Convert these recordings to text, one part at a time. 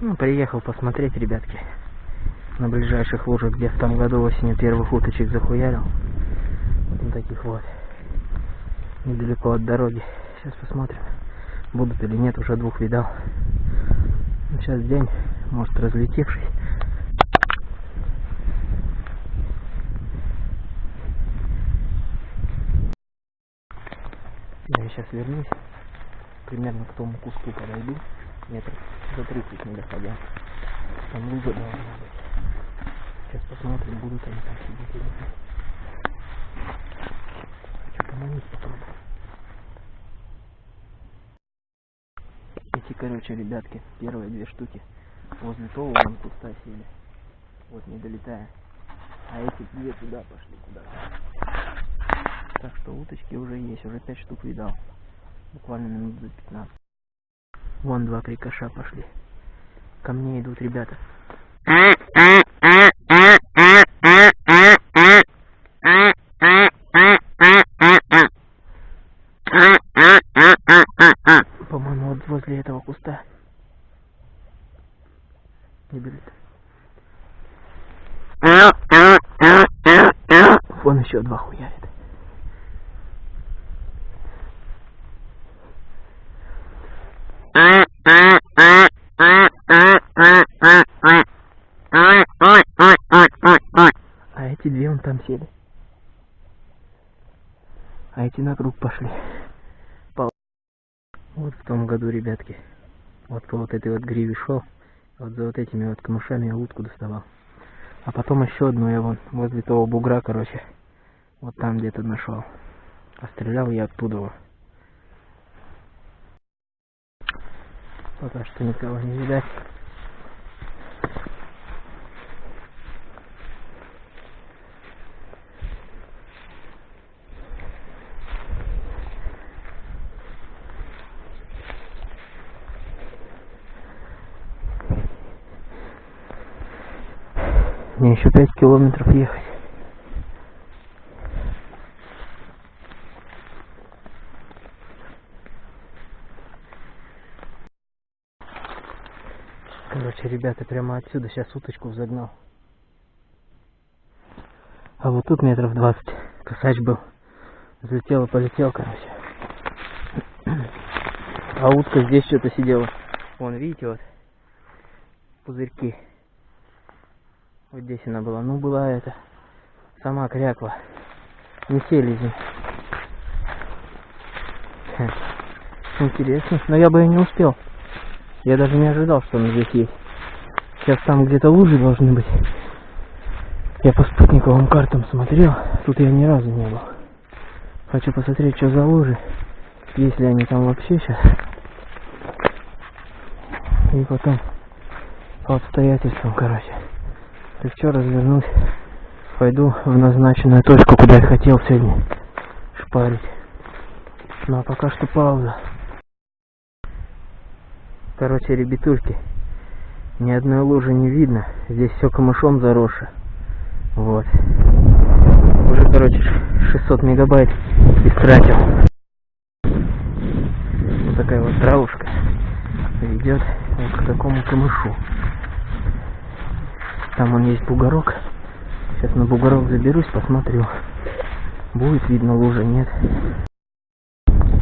Ну, приехал посмотреть, ребятки, на ближайших лужах, где в том году осенью первых уточек захуярил. Вот таких вот. Недалеко от дороги. Сейчас посмотрим, будут или нет, уже двух видал. Ну, Сейчас день, может разлетевший. Я сейчас вернусь, примерно к тому куску подойду, метров за 30 не доходя. Там лужа должна быть. Сейчас посмотрим, будут они там сидеть или нет. Хочу поманить попробую. Эти, короче, ребятки, первые две штуки возле того вон куста сели. Вот не долетая. А эти две туда пошли куда-то. Так что уточки уже есть, уже пять штук видал. Буквально минут за 15. Вон два крикоша пошли. Ко мне идут ребята. По-моему, вот возле этого куста. Не берет. Вон еще два хуярит. Две вон там сели. А эти на круг пошли. Пол- Вот в том году, ребятки. Вот по вот этой вот гриве шел. Вот за вот этими вот камышами я утку доставал. А потом еще одну я вон возле того бугра, короче. Вот там где-то нашел. Пострелял я оттуда. вот. Пока что никого не видать. Мне еще пять километров ехать. Короче, ребята, прямо отсюда сейчас уточку загнал. А вот тут метров 20 косач был. Взлетел и полетел, короче. А утка здесь что-то сидела. Вон, видите, вот пузырьки. Вот здесь она была. Ну, была это. Сама кряква. Не селезень. Интересно. Но я бы и не успел. Я даже не ожидал, что он здесь есть. Сейчас там где-то лужи должны быть. Я по спутниковым картам смотрел. Тут я ни разу не был. Хочу посмотреть, что за лужи. Если они там вообще сейчас. И потом по обстоятельствам, короче. Так что развернусь. Пойду в назначенную точку, куда я хотел сегодня шпарить. Ну а пока что пауза. Короче, ребятульки, ни одной лужи не видно. Здесь все камышом заросше. Вот. Уже, короче, ш- 600 мегабайт истратил. Вот такая вот травушка ведет вот к такому камышу. Там он есть бугорок. Сейчас на бугорок заберусь, посмотрю. Будет видно лужа, нет.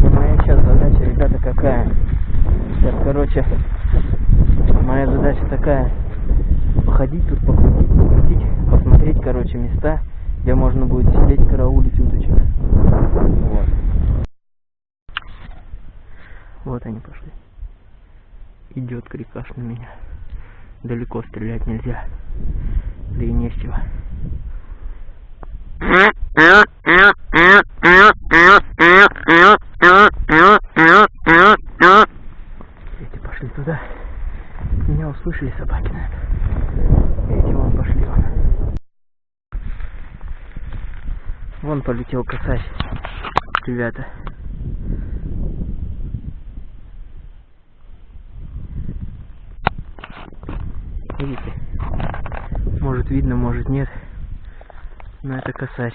Моя сейчас задача, ребята, какая? Сейчас, короче, моя задача такая. Походить тут, покрутить, покрутить, посмотреть, короче, места, где можно будет сидеть, караулить уточек. Вот. Вот они пошли. Идет крикаш на меня. Далеко стрелять нельзя. Да и не с чего. Эти пошли туда. Меня услышали собаки. Эти вон пошли вон. Вон полетел косач. Ребята. Видите? Может видно, может нет. Но это косач.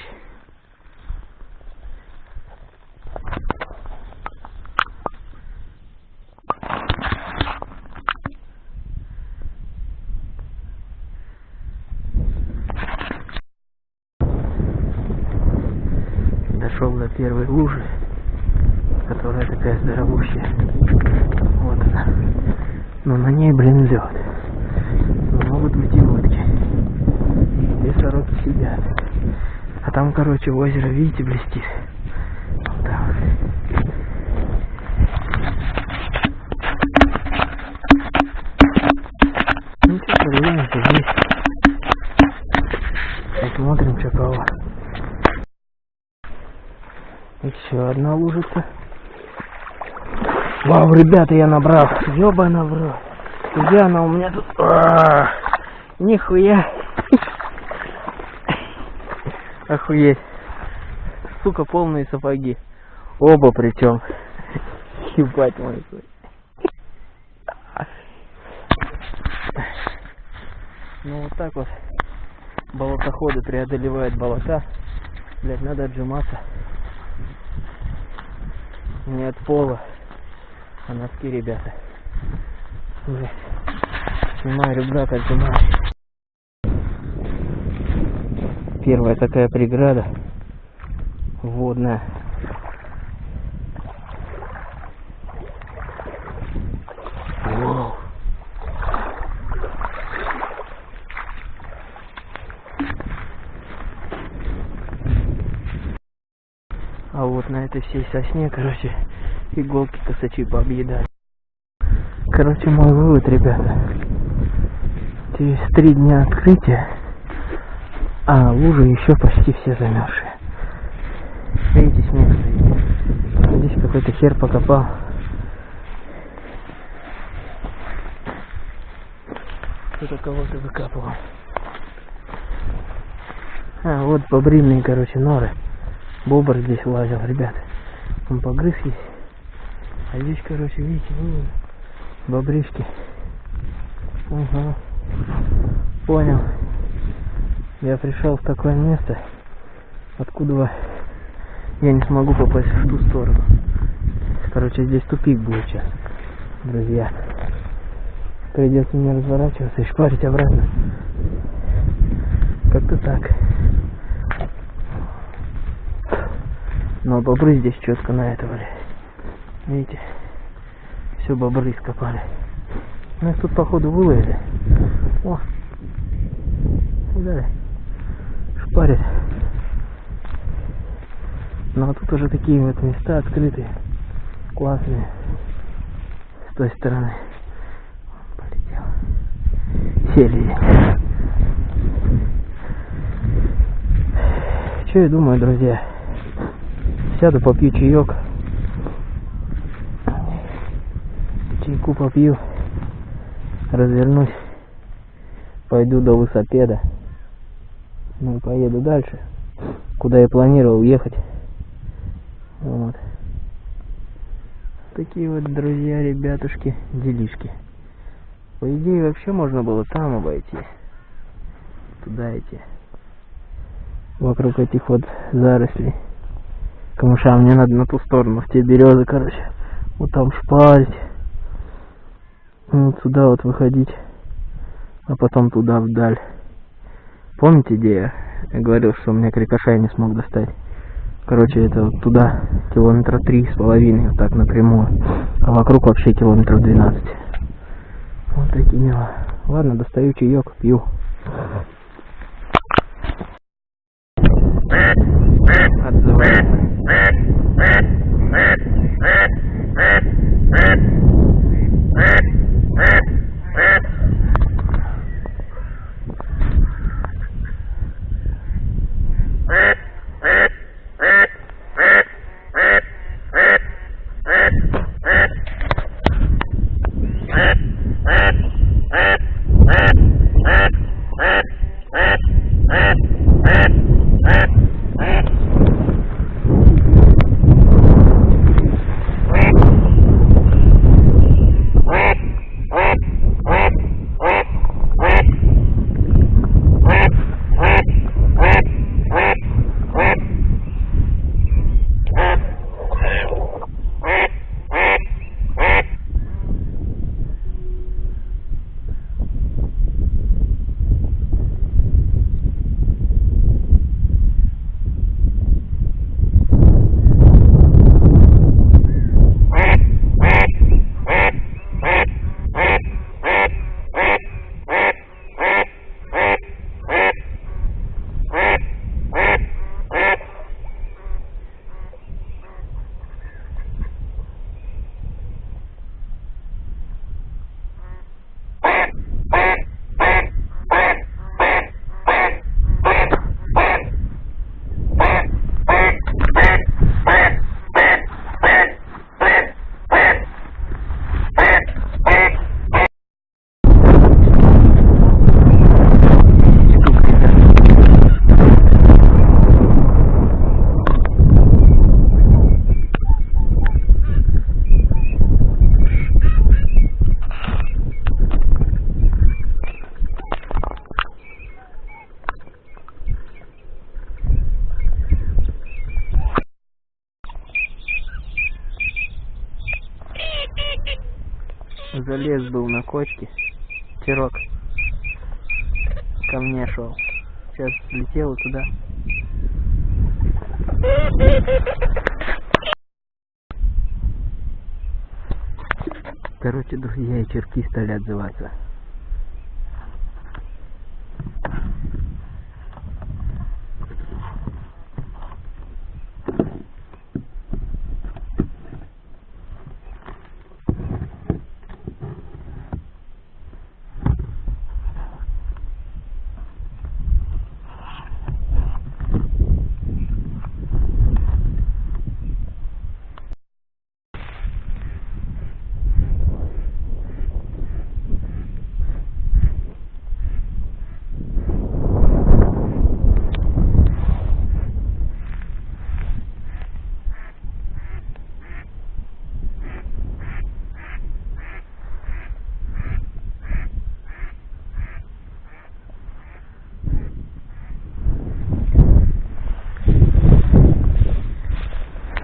Дошел до первой лужи, которая такая здоровущая. Вот она. Но на ней, блин, лед. А короче, озеро, видите, блестит. Там. Ну что, прогуляемся здесь. Посмотрим, что кого. Еще одна лужица. Вау, ребята, я набрал. Ёбана в рот. Где она у меня тут? А, Нихуя. Охуеть. Сука, полные сапоги. Оба причем. Ебать мой. Ну вот так вот болотоходы преодолевают болота. Блять, надо отжиматься. Не от пола, а носки, ребята. Блядь. Снимаю рюкзак, отжимаю. Первая такая преграда водная. А вот на этой всей сосне, короче, иголки косачи пообъедали. Короче, мой вывод, ребята. Через три дня открытия, а лужи еще почти все замерзшие. Видите, снег стоит. Здесь какой-то хер покопал. Кто-то кого-то выкапывал. А, вот бобрильные, короче, норы. Бобр здесь лазил, ребят. Он погрыз есть. А здесь, короче, видите, ну, бобришки. Ага. Понял. Я пришел в такое место, откуда я не смогу попасть в ту сторону. Короче, здесь тупик будет сейчас, друзья. Придется мне разворачиваться и шпарить обратно. Как-то так. Но бобры здесь четко на это, блядь. Видите? Все бобры скопали. Ну их тут походу выловили. О! Да. Шпарит. Ну а тут уже такие вот места открытые. Классные. С той стороны. Полетел. Сели. Что я думаю, друзья? Сяду, попью чаек. Чайку попью. Развернусь. Пойду до высопеда. Ну и поеду дальше. Куда я планировал ехать. Вот. Такие вот, друзья, ребятушки, делишки. По идее, вообще можно было там обойти. Туда идти. Вокруг этих вот зарослей. Камыша, мне надо на ту сторону, в те березы, короче. Вот там шпарить. Вот сюда вот выходить. А потом туда вдаль. Помните, где я, говорил, что у меня крикоша я не смог достать? Короче, это вот туда километра три с половиной, вот так напрямую. А вокруг вообще километров 12. Вот такие дела. Ладно, достаю чаек, пью. Отзывается. Кочке. Терок ко мне шел. Сейчас летел туда. Короче, друзья, и черки стали отзываться.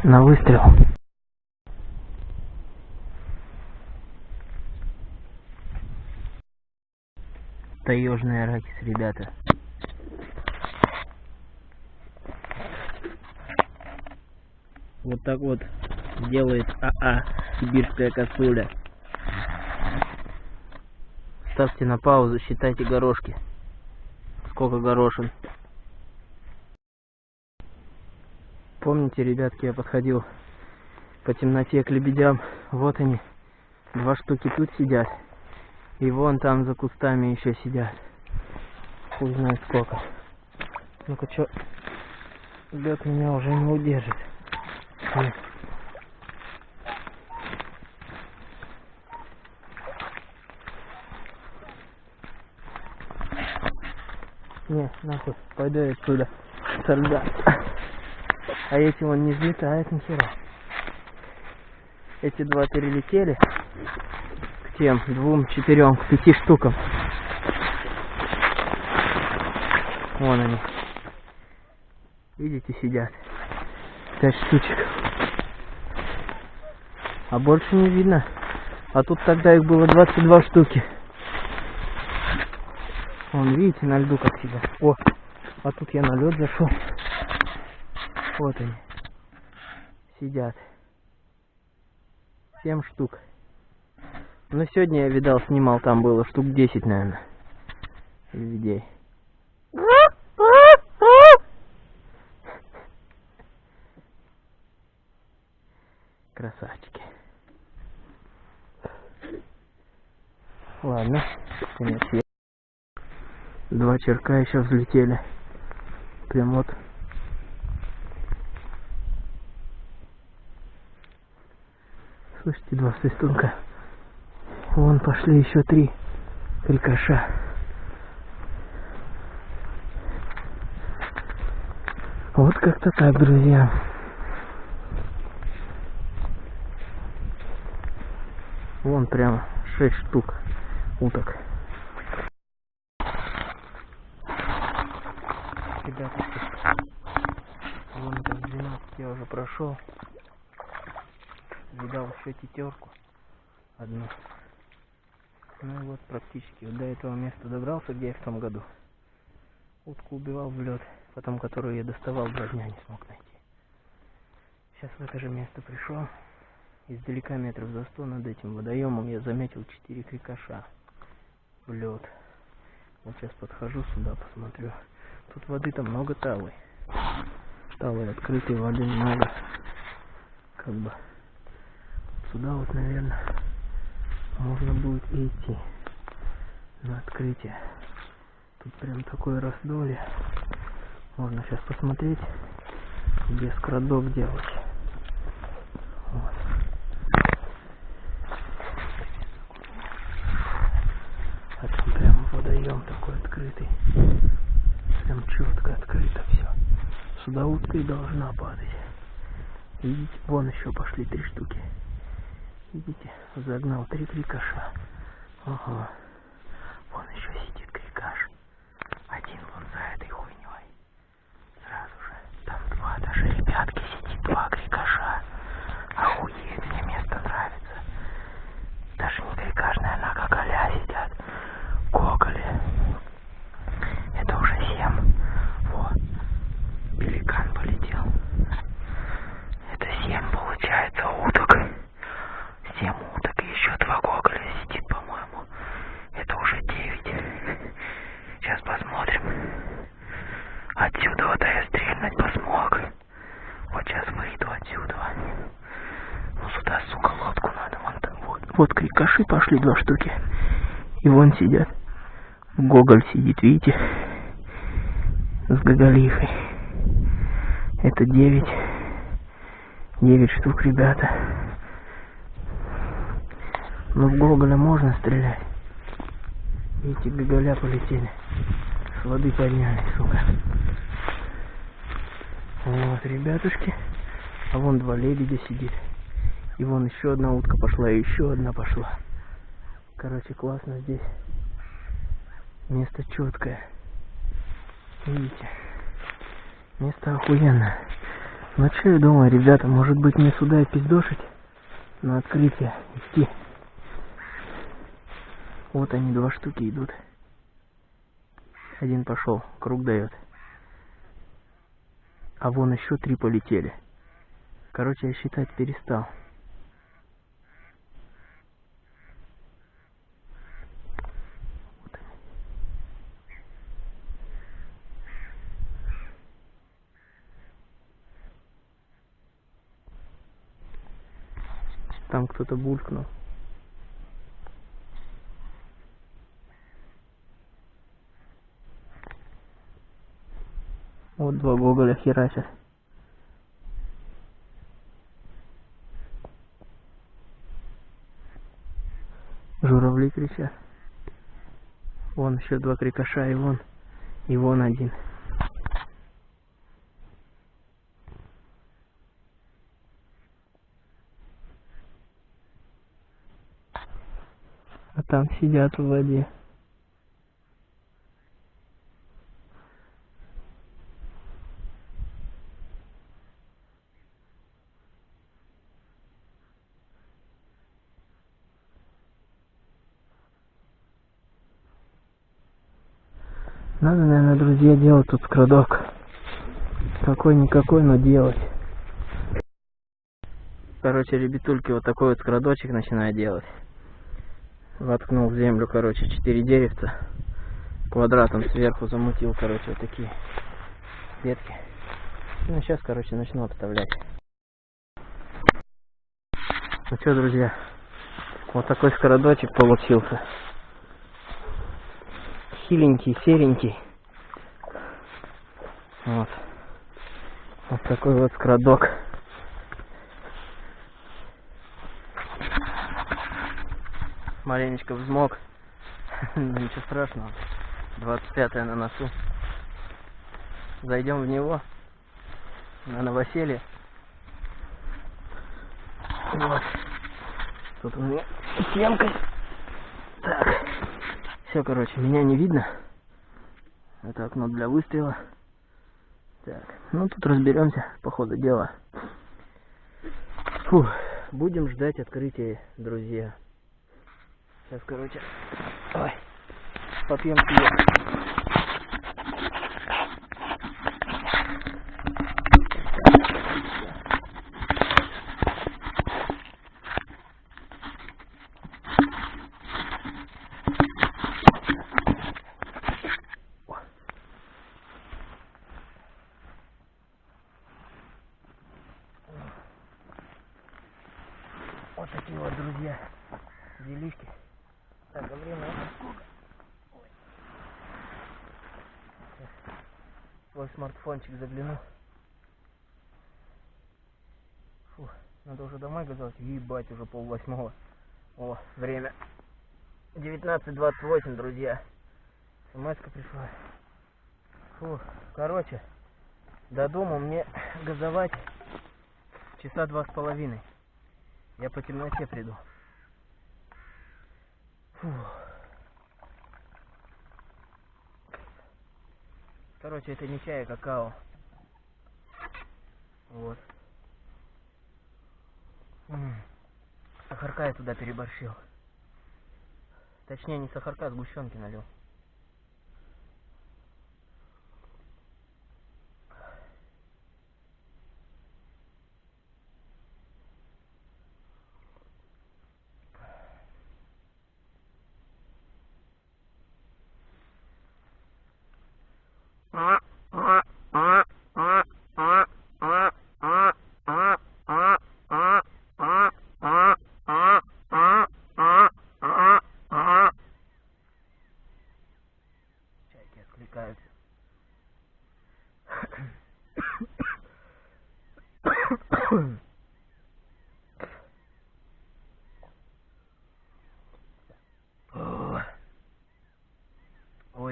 На выстрел. Таежный арахис, ребята. Вот так вот делает АА сибирская косуля. Ставьте на паузу, считайте горошки. Сколько горошин. Помните, ребятки, я подходил по темноте к лебедям. Вот они. Два штуки тут сидят. И вон там за кустами еще сидят. Хуй знает сколько. Ну-ка, чё? Лед меня уже не удержит. Не, нахуй, пойду я отсюда. Со льда. А эти он не взлетает нихера. Эти два перелетели к тем двум, четырем, к пяти штукам. Вон они. Видите, сидят. Пять штучек. А больше не видно. А тут тогда их было 22 штуки. Вон, видите, на льду как сидят. О, а тут я на лед зашел. Вот они. Сидят. Семь штук. Но сегодня я видал, снимал, там было штук 10, наверное. Людей. Красавчики. Ладно, конец Два черка еще взлетели. Прям вот Слышите, два свистунка. Вон пошли еще три крикоша. Вот как-то так, друзья. Вон прямо шесть штук уток. Ребята, вон это 12 я уже прошел видал еще тетерку одну. Ну и вот практически вот до этого места добрался, где я в том году. Утку убивал в лед, потом которую я доставал, два дня не смог найти. Сейчас в это же место пришел. Издалека метров за сто над этим водоемом я заметил четыре крикоша в лед. Вот сейчас подхожу сюда, посмотрю. Тут воды-то много талой. Талой открытой воды много. Как бы сюда вот, наверное, можно будет идти на открытие. Тут прям такое раздолье. Можно сейчас посмотреть, где скрадок делать. Вот. А там прям водоем такой открытый. Прям четко открыто все. Сюда утка и должна падать. Видите, вон еще пошли три штуки. Видите, загнал три крикаша. Ага. Вон еще сидит крикаш. Один вон за этой хуйней. Сразу же. Там два даже ребятки сидит, два крикаша. Охуеть, мне место нравится. Даже не крикаш, пошли два штуки. И вон сидят. Гоголь сидит, видите? С Гоголихой. Это девять. Девять штук, ребята. Ну, в Гоголя можно стрелять. Видите, Гоголя полетели. С воды подняли, сука. Вот, ребятушки. А вон два лебедя сидит. И вон еще одна утка пошла, и еще одна пошла. Короче, классно здесь. Место четкое. Видите? Место охуенное. Ну что я думаю, ребята, может быть мне сюда и пиздошить? На открытие идти. Вот они, два штуки идут. Один пошел, круг дает. А вон еще три полетели. Короче, я считать перестал. Вот они. Там кто-то булькнул. Вот два гоголя херачат. Журавли кричат. Вон еще два крикоша, и вон, и вон один. А там сидят в воде. Надо, наверное, друзья, делать тут скрадок. Какой-никакой, но делать. Короче, ребятульки, вот такой вот скрадочек начинаю делать. Воткнул в землю, короче, четыре деревца. Квадратом сверху замутил, короче, вот такие ветки. Ну, сейчас, короче, начну обставлять. Ну что, друзья, вот такой скородочек получился хиленький, серенький. Вот. Вот такой вот скрадок. Маленечко взмок. Но ничего страшного. 25 на носу. Зайдем в него. На новоселье. Вот. Тут у меня стенка. Так. Все, короче, меня не видно. Это окно для выстрела. Так, ну тут разберемся по ходу дела. Фух, будем ждать открытия, друзья. Сейчас, короче, ой, попьем пиво. Вот такие вот, друзья, делишки. Так, а время это сколько? Ой. Сейчас свой смартфончик загляну. Фу, надо уже домой готовить. Ебать, уже пол восьмого. О, время 19.28, друзья. смс пришла. Фу, короче, до дома мне газовать часа два с половиной. Я по темноте приду. Фу. Короче, это не чай, а какао. Вот. Сахарка я туда переборщил. Точнее, не сахарка, а сгущенки налил.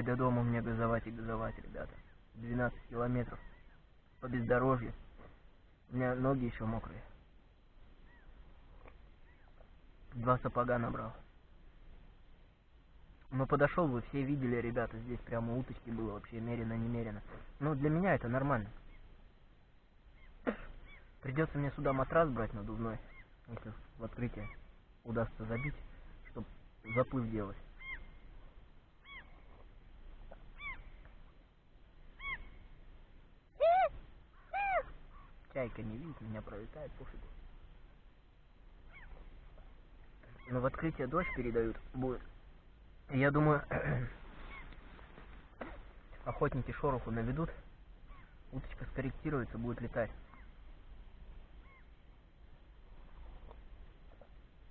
Ой, до дома мне газовать и газовать, ребята. 12 километров по бездорожью. У меня ноги еще мокрые. Два сапога набрал. Но подошел, вы все видели, ребята, здесь прямо уточки было вообще мерено-немерено. Ну, для меня это нормально. Придется мне сюда матрас брать надувной, если в открытие удастся забить, чтобы заплыв делать. Чайка не видит, меня пролетает, пофигу. Но в открытие дождь передают будет. Я думаю, охотники шороху наведут, уточка скорректируется, будет летать.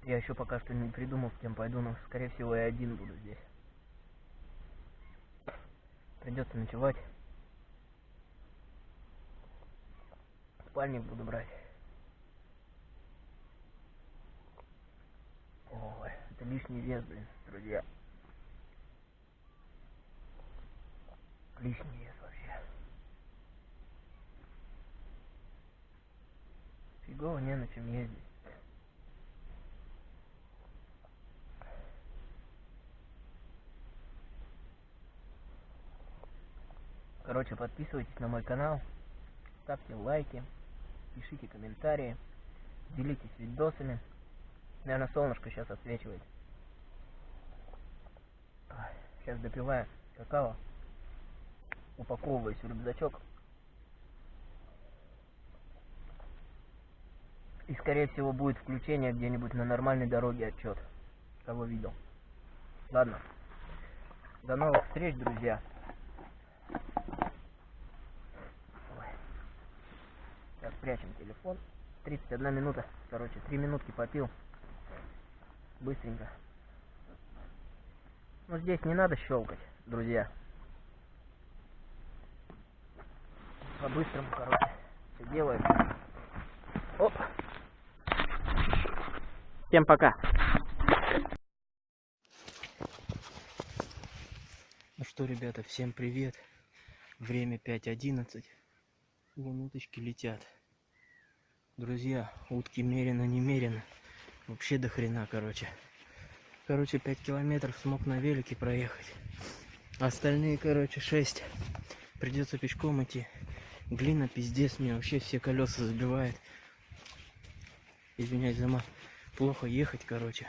Я еще пока что не придумал, с кем пойду, но, скорее всего, я один буду здесь. Придется ночевать. Спальник буду брать. Ой, это лишний вес, блин, друзья. Лишний вес вообще. Фигово не на чем ездить. Короче, подписывайтесь на мой канал, ставьте лайки, пишите комментарии, делитесь видосами. Наверное, солнышко сейчас отсвечивает. Сейчас допиваю какао, упаковываюсь в рюкзачок. И, скорее всего, будет включение где-нибудь на нормальной дороге отчет. Кого видел. Ладно. До новых встреч, друзья. Спрячем телефон. 31 минута, короче, 3 минутки попил. Быстренько. Ну, здесь не надо щелкать, друзья. По-быстрому, короче, все делаем. Оп. Всем пока. Ну что, ребята, всем привет. Время 5.11. Вон уточки летят. Друзья, утки мерено-немерено. Вообще до хрена, короче. Короче, 5 километров смог на велике проехать. Остальные, короче, 6. Придется пешком идти. Глина пиздец, мне вообще все колеса забивает. Извиняюсь за мат. Плохо ехать, короче.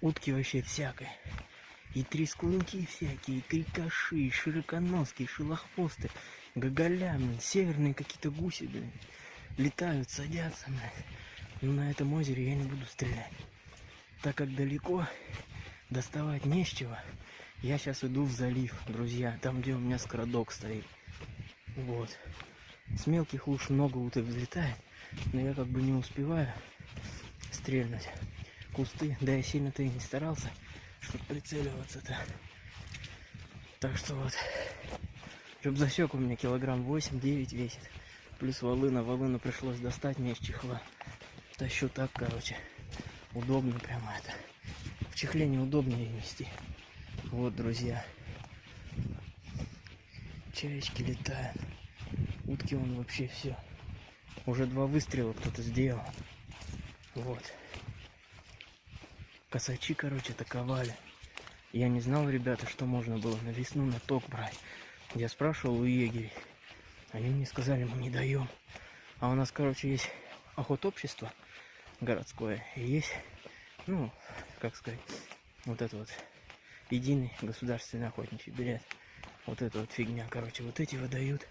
Утки вообще всякой. И трескунки всякие, и крикоши, и широконоски, и шелохвосты, гоголя, северные какие-то гуси, блин летают, садятся. Но на этом озере я не буду стрелять. Так как далеко доставать не с чего, я сейчас иду в залив, друзья, там, где у меня скородок стоит. Вот. С мелких луж много уток взлетает, но я как бы не успеваю стрельнуть. Кусты, да я сильно-то и не старался, чтобы прицеливаться-то. Так что вот, рюкзачок у меня килограмм 8-9 весит. Плюс волына. Волыну пришлось достать мне из чехла. Тащу так, короче. Удобно прямо это. В чехле неудобнее нести. Вот, друзья. Чаечки летают. Утки он вообще все. Уже два выстрела кто-то сделал. Вот. Косачи, короче, таковали. Я не знал, ребята, что можно было на весну на ток брать. Я спрашивал у егерей. Они мне сказали, мы не даем. А у нас, короче, есть охотобщество городское. И есть, ну, как сказать, вот это вот единый государственный охотничий билет. Вот эта вот фигня, короче, вот эти выдают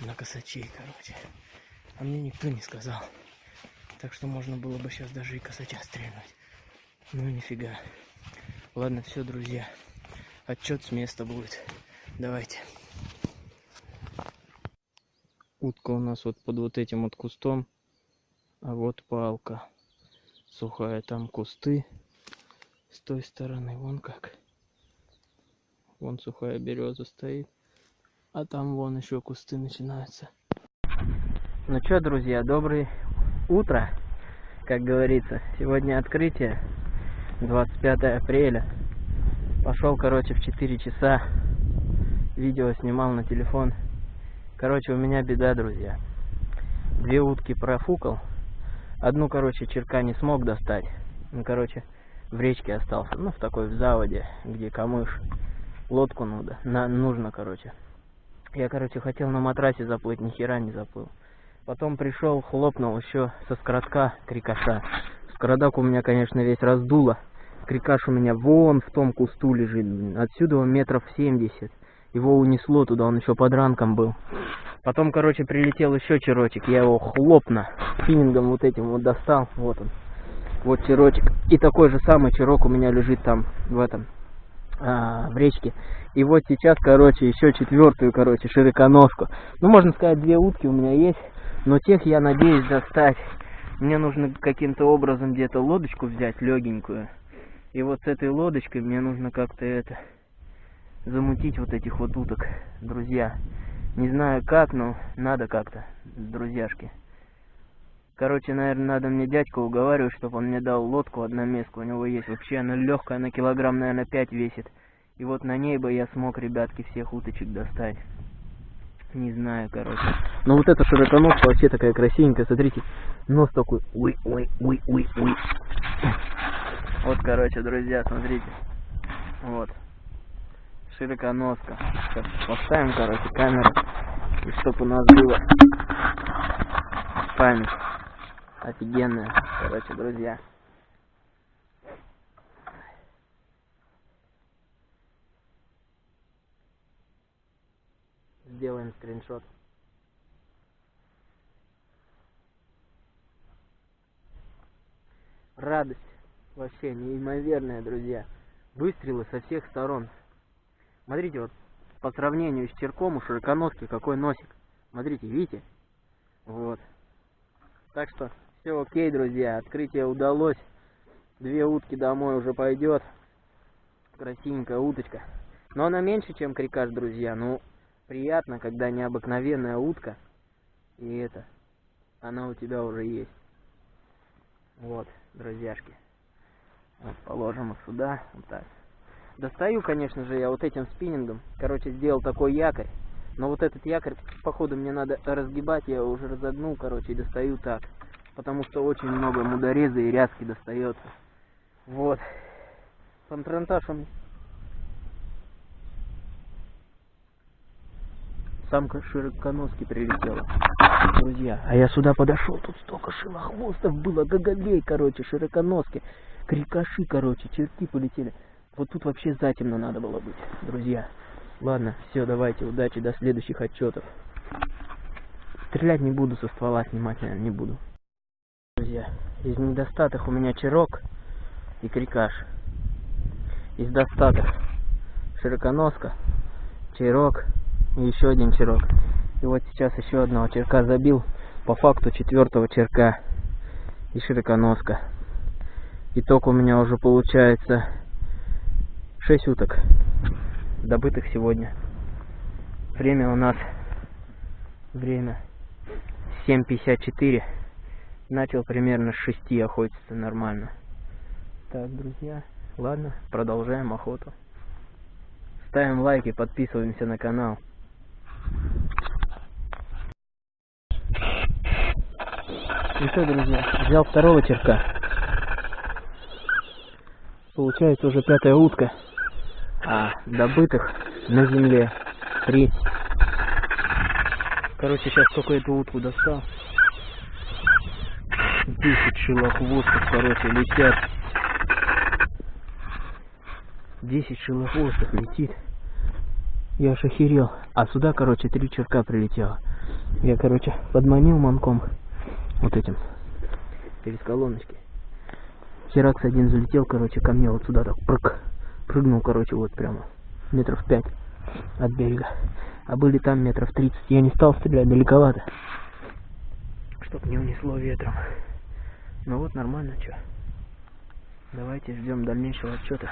на косачей, короче. А мне никто не сказал. Так что можно было бы сейчас даже и косача стрельнуть. Ну нифига. Ладно, все, друзья. Отчет с места будет. Давайте. Утка у нас вот под вот этим вот кустом. А вот палка сухая. Там кусты с той стороны. Вон как. Вон сухая береза стоит. А там вон еще кусты начинаются. Ну что, друзья, доброе утро, как говорится. Сегодня открытие, 25 апреля. Пошел, короче, в 4 часа. Видео снимал на телефон. Короче, у меня беда, друзья. Две утки профукал. Одну, короче, черка не смог достать. Ну, короче, в речке остался. Ну, в такой, в заводе, где камыш. Лодку надо, на, нужно, короче. Я, короче, хотел на матрасе заплыть, ни хера не заплыл. Потом пришел, хлопнул еще со скоротка крикаша. Скородак у меня, конечно, весь раздуло. Крикаш у меня вон в том кусту лежит. Отсюда он метров 70. Его унесло туда, он еще под ранком был. Потом, короче, прилетел еще черочек. Я его хлопно финингом вот этим вот достал. Вот он. Вот черочек. И такой же самый черок у меня лежит там в этом а, в речке. И вот сейчас, короче, еще четвертую, короче, широконожку. Ну, можно сказать, две утки у меня есть. Но тех я надеюсь достать. Мне нужно каким-то образом где-то лодочку взять, легенькую. И вот с этой лодочкой мне нужно как-то это замутить вот этих вот уток, друзья. Не знаю как, но надо как-то, друзьяшки. Короче, наверное, надо мне дядьку уговаривать, чтобы он мне дал лодку одноместку. У него есть вообще, она легкая, она килограмм, наверное, 5 весит. И вот на ней бы я смог, ребятки, всех уточек достать. Не знаю, короче. Но вот эта широконожка вообще такая красивенькая, смотрите. Нос такой, ой, ой, ой, ой, ой. Вот, короче, друзья, смотрите. Вот. Широконоска. Сейчас поставим, короче, камеру. И чтобы у нас было память офигенная. Короче, друзья. Сделаем скриншот. Радость вообще неимоверная, друзья. Выстрелы со всех сторон. Смотрите, вот по сравнению с черком у широконоски какой носик. Смотрите, видите? Вот. Так что все окей, друзья. Открытие удалось. Две утки домой уже пойдет. Красивенькая уточка. Но она меньше, чем крикаш, друзья. Ну, приятно, когда необыкновенная утка. И это, она у тебя уже есть. Вот, друзьяшки. Вот, положим их сюда. Вот так. Достаю, конечно же, я вот этим спиннингом. Короче, сделал такой якорь. Но вот этот якорь, походу, мне надо разгибать. Я его уже разогнул, короче, и достаю так. Потому что очень много мудореза и рязки достается. Вот. Пантрантаж. Самка широконоски прилетела. Друзья, а я сюда подошел, тут столько шилохвостов было, гагабей, короче, широконоски. Крикаши, короче, черти полетели. Вот тут вообще затемно надо было быть, друзья. Ладно, все, давайте, удачи, до следующих отчетов. Стрелять не буду со ствола, снимать, наверное, не буду. Друзья, из недостаток у меня черок и крикаш. Из достаток широконоска, черок и еще один черок. И вот сейчас еще одного черка забил, по факту четвертого черка и широконоска. Итог у меня уже получается 6 уток, добытых сегодня. Время у нас, время 7.54. Начал примерно с 6 охотиться нормально. Так, друзья, ладно, продолжаем охоту. Ставим лайки, подписываемся на канал. И что, друзья, взял второго черка. Получается уже пятая утка а добытых на земле треть. Короче, сейчас эту утку достал. Десять шилохвостов, короче, летят. Десять шилохвостов летит. Я аж охерел. А сюда, короче, три черка прилетело. Я, короче, подманил манком вот этим через колоночки. Херакс один залетел, короче, ко мне вот сюда так прыг прыгнул, короче, вот прямо метров пять от берега. А были там метров тридцать. Я не стал стрелять далековато, чтоб не унесло ветром. Ну вот нормально, что. Давайте ждем дальнейшего отчета.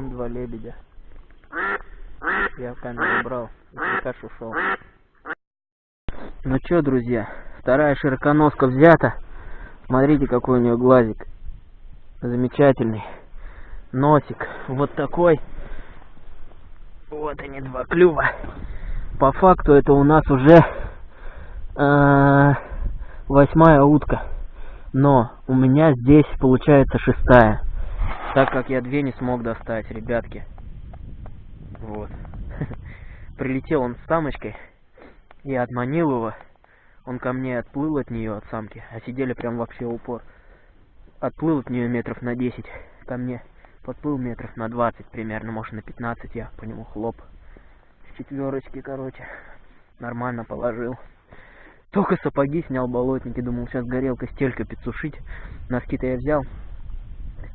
Потом два лебедя. Я в камеру брал, и крикаш ушел. Ну чё, друзья, вторая широконоска взята. Смотрите, какой у нее глазик. Замечательный. Носик вот такой. Вот они, два клюва. По факту это у нас уже э, восьмая утка. Но у меня здесь получается шестая. Так как я две не смог достать, ребятки. Вот. Прилетел он с самочкой. Я отманил его. Он ко мне отплыл от нее, от самки. А сидели прям вообще упор. Отплыл от нее метров на 10 ко мне. Подплыл метров на 20 примерно, может на 15 я по нему хлоп. С четверочки, короче. Нормально положил. Только сапоги снял болотники, думал сейчас горелка стелька подсушить. Носки-то я взял.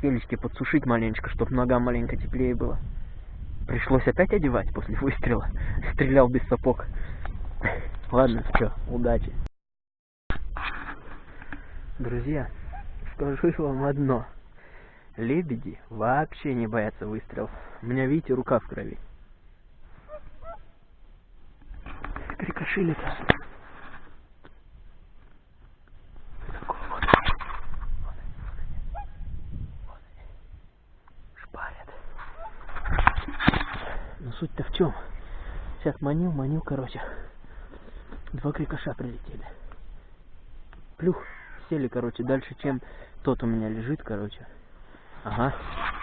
Стелечки подсушить маленечко, чтобы нога маленько теплее было. Пришлось опять одевать после выстрела. Стрелял без сапог. Ладно, все, удачи. Друзья, скажу вам одно. Лебеди вообще не боятся выстрелов. У меня, видите, рука в крови. Крикошили-то. Шпарят. Но суть-то в чем? Сейчас манил, манил, короче. Два крикоша прилетели. Плюх, сели, короче, дальше, чем тот у меня лежит, короче. Ага,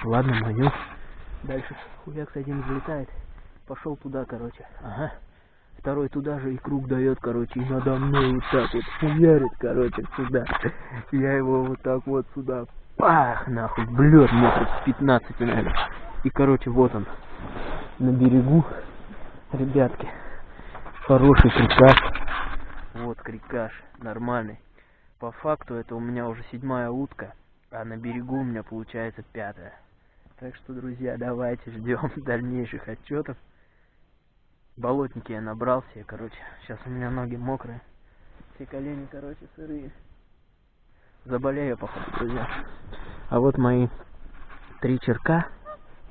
ладно, маню. Дальше хуякс один взлетает. Пошел туда, короче. Ага. Второй туда же и круг дает, короче, и надо мной вот так вот хуярит, короче, сюда. Я его вот так вот сюда, пах, нахуй, блед метров с 15, наверное. И, короче, вот он, на берегу, ребятки, хороший крикаш. Вот крикаш, нормальный. По факту это у меня уже седьмая утка, а на берегу у меня получается пятая. Так что, друзья, давайте ждем дальнейших отчетов. Болотники я набрал все, короче. Сейчас у меня ноги мокрые. Все колени, короче, сырые. Заболею, походу, друзья. А вот мои три черка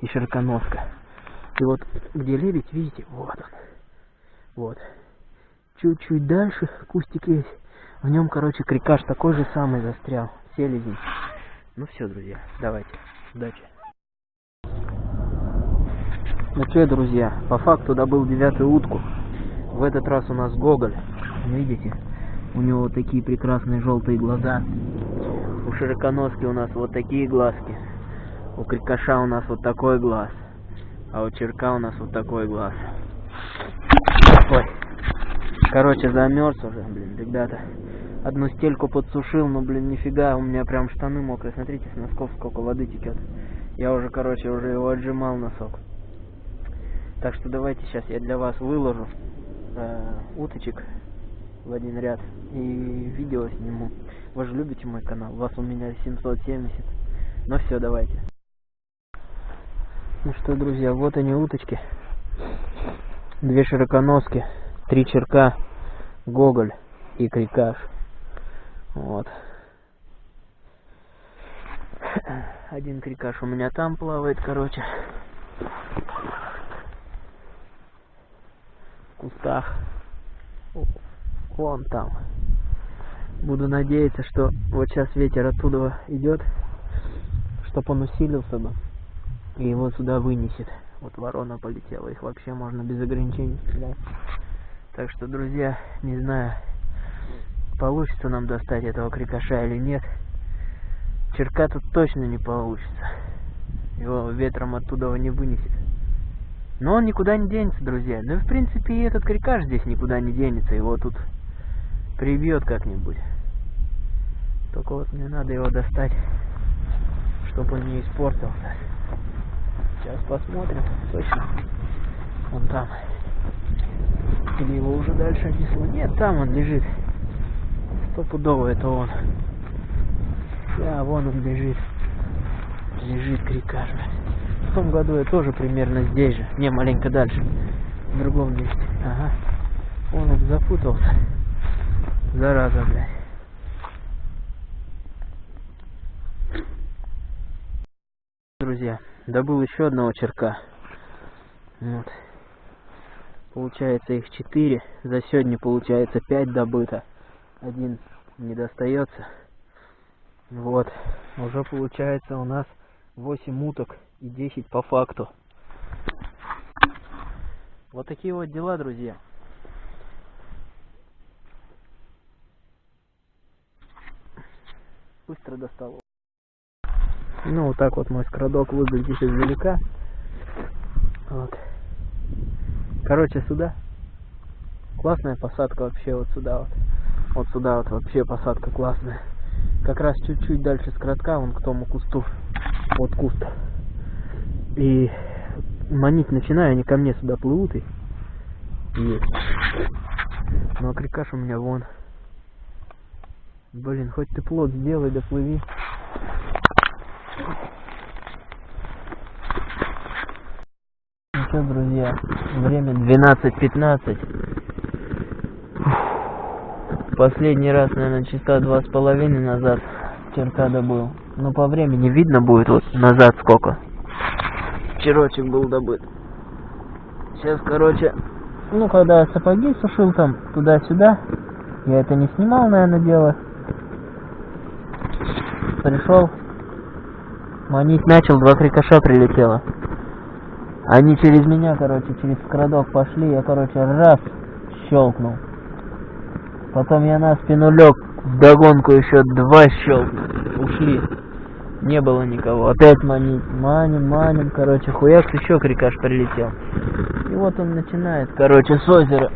и черконоска. И вот где лебедь, видите, вот он. Вот. Чуть-чуть дальше кустик есть. В нем, короче, крикаш такой же самый застрял. Селезень. Ну все, друзья, давайте. Удачи. Ну что, друзья, по факту добыл девятую утку. В этот раз у нас Гоголь. Видите? У него вот такие прекрасные желтые глаза. У широконоски у нас вот такие глазки. У крикоша у нас вот такой глаз. А у черка у нас вот такой глаз. Ой. Короче, замерз уже, блин, ребята. Одну стельку подсушил, но, блин, нифига, у меня прям штаны мокрые. Смотрите, с носков сколько воды текет. Я уже, короче, уже его отжимал носок. Так что давайте сейчас я для вас выложу э, уточек в один ряд и видео сниму. Вы же любите мой канал, вас у меня 770. Ну все, давайте. Ну что, друзья, вот они уточки. Две широконоски, три черка, гоголь и крикаш. Вот. Один крикаш у меня там плавает, короче. кустах. Вон там. Буду надеяться, что вот сейчас ветер оттуда идет, чтобы он усилился бы. И его сюда вынесет. Вот ворона полетела. Их вообще можно без ограничений стрелять. Так что, друзья, не знаю, получится нам достать этого крикоша или нет. Черка тут точно не получится. Его ветром оттуда не вынесет. Но он никуда не денется, друзья. Ну и в принципе и этот крикаш здесь никуда не денется. Его тут прибьет как-нибудь. Только вот мне надо его достать, чтобы он не испортился. Сейчас посмотрим. Точно. Он там. Или его уже дальше отнесло. Нет, там он лежит. Стопудово это он. Да, вон он лежит. Лежит крикаш в том году я тоже примерно здесь же. Не, маленько дальше. В другом месте. Ага. Он запутался. Зараза, блядь. друзья, добыл еще одного черка. Вот. Получается их четыре. За сегодня получается пять добыто. Один не достается. Вот. Уже получается у нас 8 уток и 10 по факту. Вот такие вот дела, друзья. Быстро достал. Ну, вот так вот мой скрадок выглядит издалека. Вот. Короче, сюда. Классная посадка вообще вот сюда вот. Вот сюда вот вообще посадка классная. Как раз чуть-чуть дальше с кратка, вон к тому кусту. Вот куст. И манить начинаю, они ко мне сюда плывут и. Ну а крикаш у меня вон. Блин, хоть ты плод сделай, да плыви. Ну что, друзья, время 12.15. Последний раз, наверное, часа два с половиной назад черта добыл. Но по времени видно будет вот назад сколько. Черочек был добыт. Сейчас, короче, ну, когда сапоги сушил там туда-сюда, я это не снимал, наверное, дело. Пришел, манить начал, два крикоша прилетело. Они через меня, короче, через крадок пошли, я, короче, раз щелкнул. Потом я на спину лег, вдогонку еще два щелкнул. Ушли. Не было никого. Опять манить. Маним, маним, короче, хуяк еще крикаш прилетел. И вот он начинает, короче, с озера.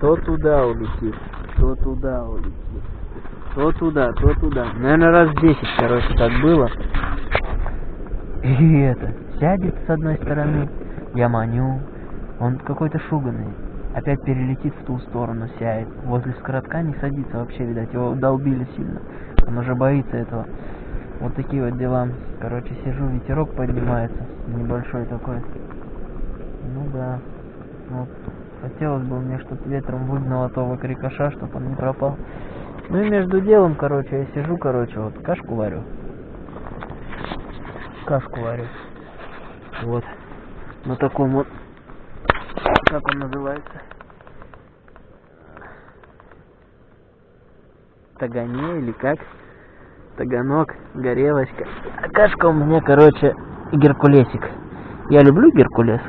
То туда улетит, то туда улетит. То туда, то туда. Наверное, раз десять, короче, так было. И это, сядет с одной стороны, я маню. Он какой-то шуганный. Опять перелетит в ту сторону, сядет. Возле скоротка не садится вообще, видать, его долбили сильно. Он уже боится этого. Вот такие вот дела. Короче, сижу, ветерок поднимается. Небольшой такой. Ну да. Вот. Хотелось бы мне, чтобы ветром выгнало того крикоша, чтобы он не пропал. Ну и между делом, короче, я сижу, короче, вот кашку варю. Кашку варю. Вот. На таком вот, как он называется? Тагане или как? Таганок, горелочка. А кашка у меня, короче, геркулесик. Я люблю геркулес.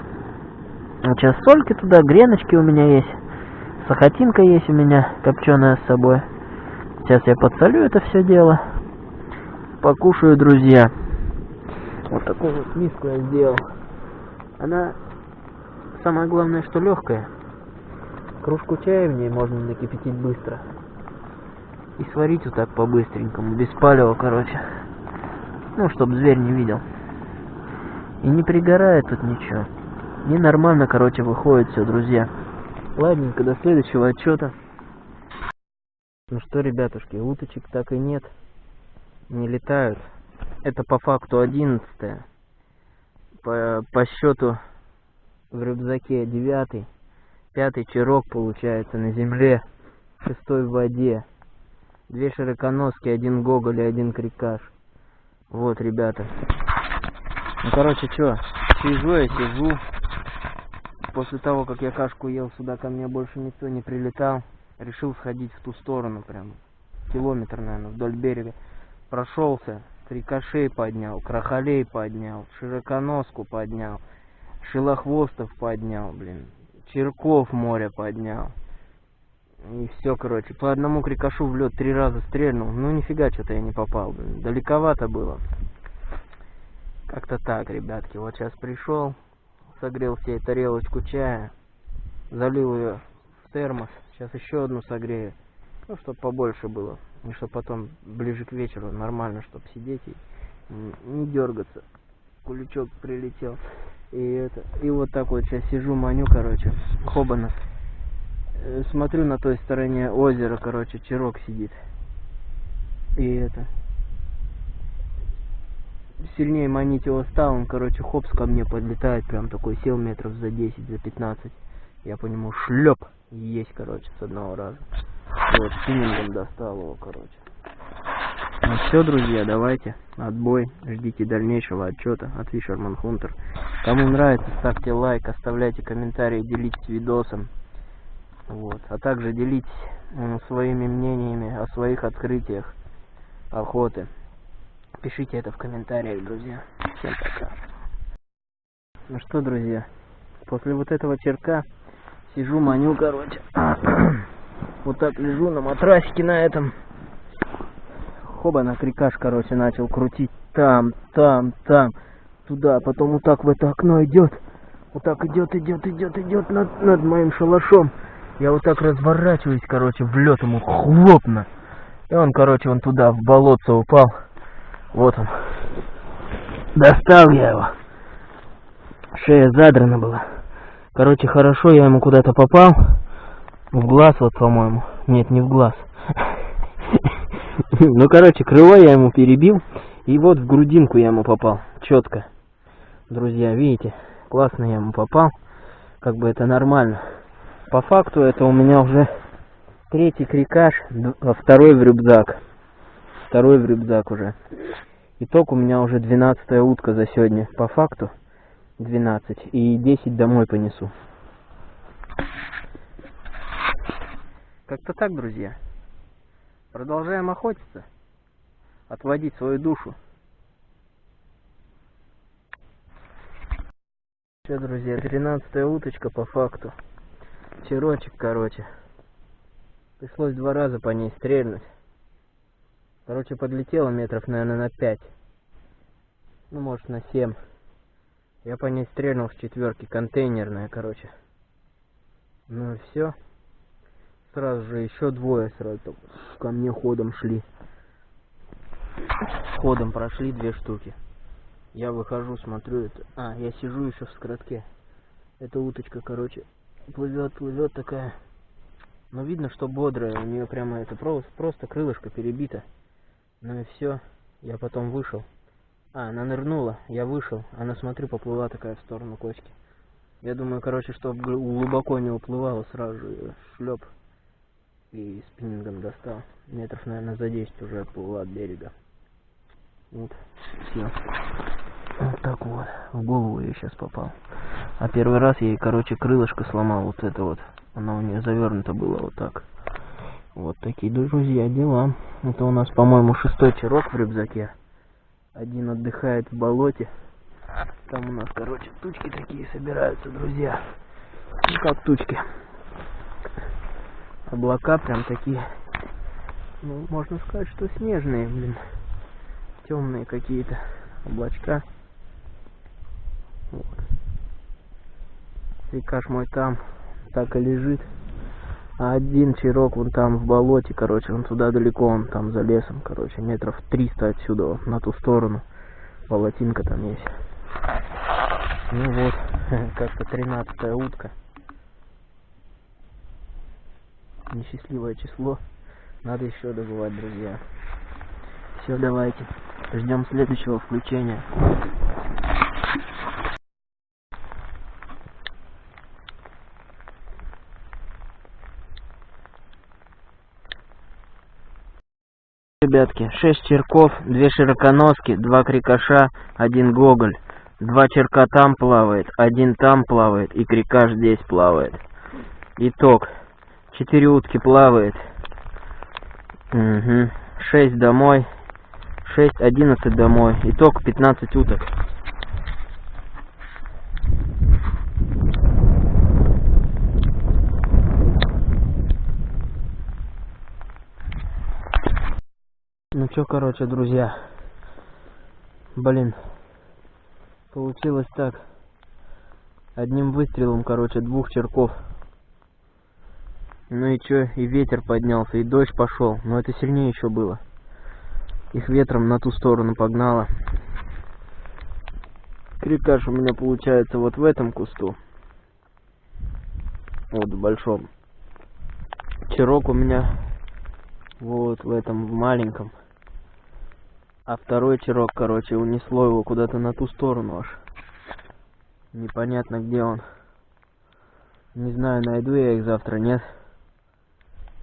Сейчас сольки туда, греночки у меня есть. Сахатинка есть у меня, копченая с собой. Сейчас я подсолю это все дело. Покушаю, друзья. Вот такую вот миску я сделал. Она, самое главное, что легкая. Кружку чая в ней можно накипятить быстро. И сварить вот так по-быстренькому, без палева, короче. Ну, чтобы зверь не видел. И не пригорает тут ничего. И нормально, короче, выходит все, друзья. Ладненько, до следующего отчета. Ну что, ребятушки, уточек так и нет. Не летают. Это по факту одиннадцатое. По, по счету в рюкзаке девятый. Пятый черок получается на земле. Шестой в воде. Две широконоски, один гоголь и один крикаш. Вот, ребята. Ну, короче, что, сижу я, сижу. После того, как я кашку ел, сюда ко мне больше никто не прилетал. Решил сходить в ту сторону прям. Километр, наверное, вдоль берега. Прошелся, крикошей поднял, крахолей поднял, широконоску поднял, шилохвостов поднял, блин. Черков море поднял. И все, короче, по одному крикошу в лед три раза стрельнул. Ну нифига, что-то я не попал, блин. Далековато было. Как-то так, ребятки. Вот сейчас пришел, согрел себе тарелочку чая, залил ее в термос. Сейчас еще одну согрею. Ну, чтобы побольше было. И чтобы потом ближе к вечеру нормально, чтобы сидеть и не дергаться. Куличок прилетел. И это. И вот так вот сейчас сижу, маню, короче. Хобанов. Э, смотрю на той стороне озера, короче, черок сидит. И это. Сильнее манить его стал, он, короче, хопс ко мне подлетает, прям такой сел метров за 10, за 15. Я по нему шлеп есть, короче, с одного раза. Вот, спиннингом достал его, короче. Ну все, друзья, давайте. Отбой. Ждите дальнейшего отчета от Fisherman Hunter. Кому нравится, ставьте лайк, оставляйте комментарии, делитесь видосом. Вот. А также делитесь своими мнениями о своих открытиях охоты. Пишите это в комментариях, друзья. Всем пока. Ну что, друзья, после вот этого черка сижу, маню, короче. вот так лежу на матрасике на этом. Хоба на крикаш, короче, начал крутить. Там, там, там, туда. Потом вот так в это окно идет. Вот так идет, идет, идет, идет над, над моим шалашом. Я вот так разворачиваюсь, короче, в лед ему хлопно. И он, короче, он туда, в болотце упал. Вот он. Достал я его. Шея задрана была. Короче, хорошо, я ему куда-то попал. В глаз вот, по-моему. Нет, не в глаз. Ну, короче, крыло я ему перебил. И вот в грудинку я ему попал. Четко. Друзья, видите? Классно я ему попал. Как бы это нормально. По факту это у меня уже третий крикаш, второй в рюкзак. Второй в рюкзак уже. Итог у меня уже 12 утка за сегодня. По факту 12. И 10 домой понесу. Как-то так, друзья. Продолжаем охотиться. Отводить свою душу. Все, друзья, 13 уточка по факту. Черочек, короче. Пришлось два раза по ней стрельнуть. Короче, подлетела метров, наверное, на 5. Ну, может, на 7. Я по ней стрельнул с четверки, контейнерная, короче. Ну и все. Сразу же еще двое сразу ко мне ходом шли. Ходом прошли две штуки. Я выхожу, смотрю это. А, я сижу еще в скоротке. Эта уточка, короче, плывет, плывет такая. Но видно, что бодрая. У нее прямо это просто, просто крылышко перебито. Ну и все. Я потом вышел. А, она нырнула. Я вышел. Она, смотрю, поплыла такая в сторону кочки. Я думаю, короче, чтобы глубоко не уплывала, сразу шлеп и спиннингом достал. Метров, наверное, за 10 уже отплыла от берега. Вот, все. Вот так вот. В голову я сейчас попал. А первый раз я ей, короче, крылышко сломал. Вот это вот. Она у нее завернута была вот так. Вот такие, друзья, дела. Это у нас, по-моему, шестой черок в рюкзаке. Один отдыхает в болоте. Там у нас, короче, тучки такие собираются, друзья. Ну как тучки. Облака прям такие. Ну, можно сказать, что снежные, блин. Темные какие-то облачка. Вот. Рекаш мой там так и лежит. А один чирок вон там в болоте, короче, он туда далеко, он там за лесом, короче, метров 300 отсюда, на ту сторону. Болотинка там есть. Ну вот, как-то тринадцатая утка. Несчастливое число. Надо еще добывать, друзья. Все, давайте. Ждем следующего включения. Ребятки, 6 черков, 2 широконоски, 2 крикоша, 1 гоголь. Два черка там плавает, один там плавает и крикаш здесь плавает. Итог. 4 утки плавает. Угу. 6 домой. 6, 11 домой. Итог 15 уток. Чё, короче, друзья. Блин. Получилось так. Одним выстрелом, короче, двух черков. Ну и чё, и ветер поднялся, и дождь пошел. Но это сильнее еще было. Их ветром на ту сторону погнало. Крикаш у меня получается вот в этом кусту. Вот в большом. Черок у меня вот в этом в маленьком. А второй черок, короче, унесло его куда-то на ту сторону аж. Непонятно где он. Не знаю, найду я их завтра, нет.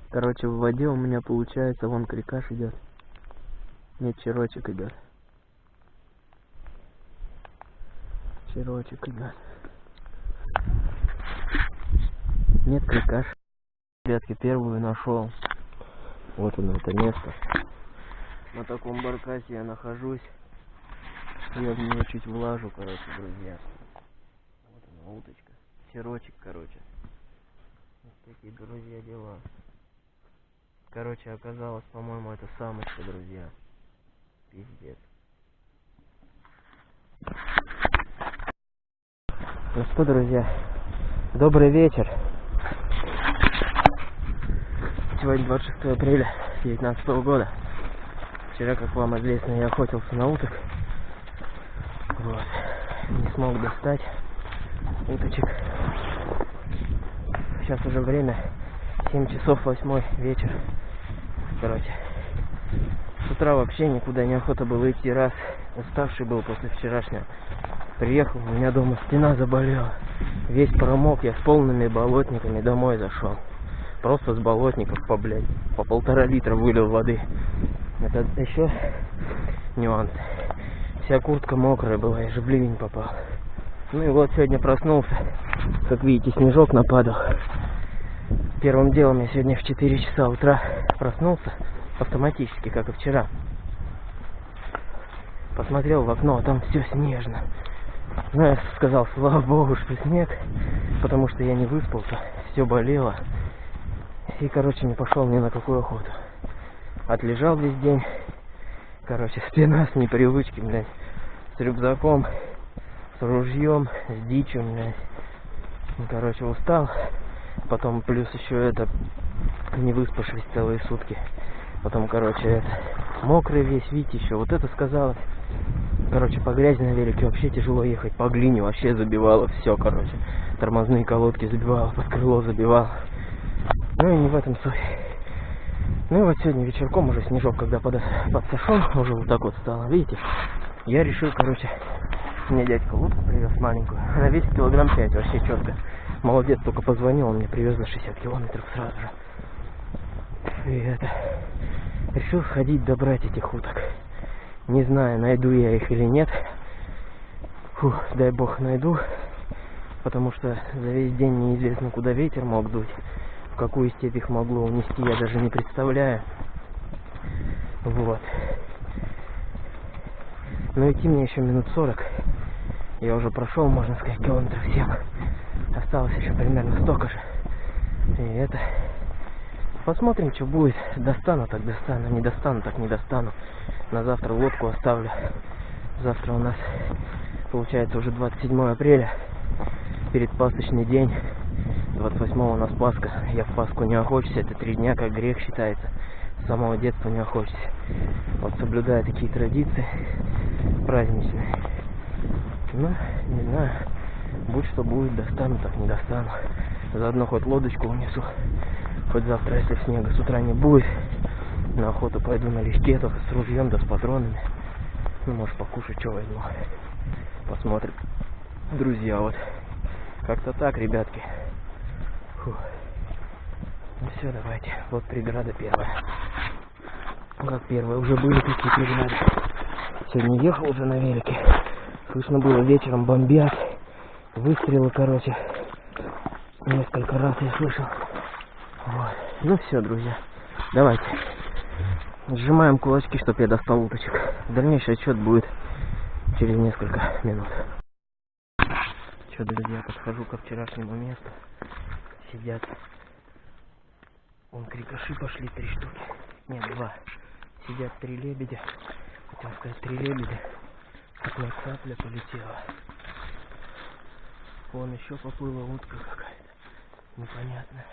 Короче, в воде у меня получается, вон крикаш идет. Нет, черочек идет. Черочек идет. Нет крикаш. Ребятки, первую нашел. Вот оно, это место. На таком баркасе я нахожусь. Я в нее чуть влажу, короче, друзья. Вот она, уточка. Черочек, короче. Вот такие, друзья, дела. Короче, оказалось, по-моему, это самочка, друзья. Пиздец. Ну что, друзья, добрый вечер. Сегодня 26 апреля 2019 года. Вчера, как вам известно, я охотился на уток. Вот. Не смог достать уточек. Сейчас уже время 7 часов 8 вечер. Короче. С утра вообще никуда не охота было идти. Раз уставший был после вчерашнего. Приехал, у меня дома стена заболела. Весь промок, я с полными болотниками домой зашел. Просто с болотников по, блядь, по полтора литра вылил воды. Это еще нюанс. Вся куртка мокрая была, я же в ливень попал. Ну и вот сегодня проснулся. Как видите, снежок нападал. Первым делом я сегодня в 4 часа утра проснулся автоматически, как и вчера. Посмотрел в окно, а там все снежно. Ну, я сказал, слава богу, что снег, потому что я не выспался, все болело. И, короче, не пошел ни на какую охоту. Отлежал весь день. Короче, спина с непривычки, блядь. С рюкзаком, с ружьем, с дичью, блядь. Ну, короче, устал. Потом плюс еще это не выспавшись целые сутки. Потом, короче, это мокрый весь, видите, еще вот это сказала. Короче, по грязи на велике вообще тяжело ехать, по глине вообще забивало все, короче. Тормозные колодки забивало, под крыло забивало. Ну и не в этом суть. Ну и вот сегодня вечерком уже снежок, когда под, подсошел, уже вот так вот стало, видите? Я решил, короче, мне дядька лодку привез маленькую. Она весит килограмм 5, вообще четко. Молодец, только позвонил, он мне привез за 60 километров сразу же. И это... Решил сходить добрать этих уток. Не знаю, найду я их или нет. Фух, дай бог найду. Потому что за весь день неизвестно, куда ветер мог дуть. Какую степь их могло унести, я даже не представляю. Вот. Но идти мне еще минут 40. Я уже прошел, можно сказать, километров 7. Осталось еще примерно столько же. И это... Посмотрим, что будет. Достану, так достану. Не достану, так не достану. На завтра лодку оставлю. Завтра у нас получается уже 27 апреля. Перед пасочный день. 28 у нас Пасха. Я в Пасху не охочусь. Это три дня, как грех считается. С самого детства не охочусь. Вот соблюдая такие традиции праздничные. Ну, не знаю. Будь что будет, достану, так не достану. Заодно хоть лодочку унесу. Хоть завтра, если снега с утра не будет, на охоту пойду налегке, только с ружьем да с патронами. Ну, может, покушать, что возьму. Посмотрим. Друзья, вот. Как-то так, ребятки. Фух. Ну все, давайте. Вот преграда первая. Как первая? Уже были такие преграды. Сегодня ехал уже на велике. Слышно было вечером бомбят. Выстрелы, короче. Несколько раз я слышал. Вот. Ну все, друзья. Давайте. Сжимаем кулачки, чтобы я достал уточек. Дальнейший отчет будет через несколько минут. Что, друзья, подхожу ко вчерашнему месту. Сидят. Вон крикоши пошли три штуки. Нет, два. Сидят три лебедя. Хотел сказать, три лебедя. Одна цапля полетела. Вон еще поплыла утка какая-то. Непонятная.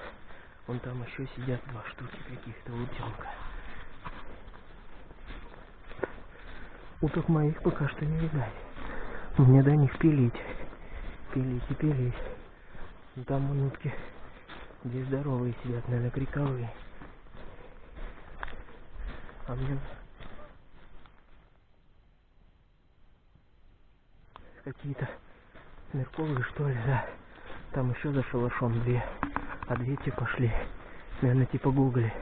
Вон там еще сидят два штуки каких-то утенка. Уток моих пока что не видать. Мне до них пилить. Пилить и пилить. Там утки. Здесь здоровые сидят, наверное, криковые. А мне... Какие-то мерковые, что ли, да. Там еще за шалашом две. А две те пошли. Наверное, типа гугли.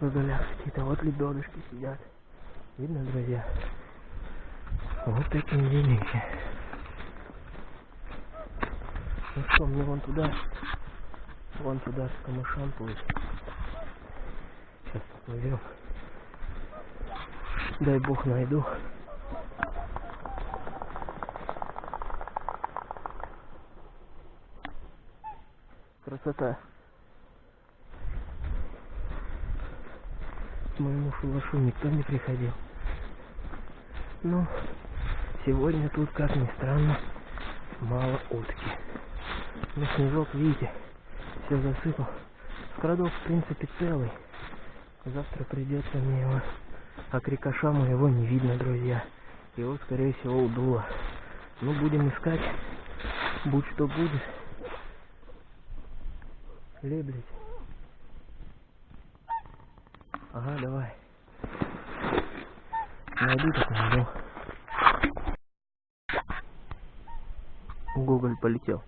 В долях какие-то вот лебедушки сидят. Видно, друзья? Вот такие велики. Ну что, мне вон туда, вон туда к камышам плыть. Сейчас поплывем. Дай бог найду. Красота. К моему шалашу никто не приходил. Ну, сегодня тут, как ни странно, мало утки. Ну, снежок, видите, все засыпал. Скрадов, в принципе, целый. Завтра придется мне его... А крикоша моего не видно, друзья. Его, скорее всего, удуло. Ну, будем искать. Будь что будет. Леблить. Ага, давай. Найду так найду. Гоголь полетел.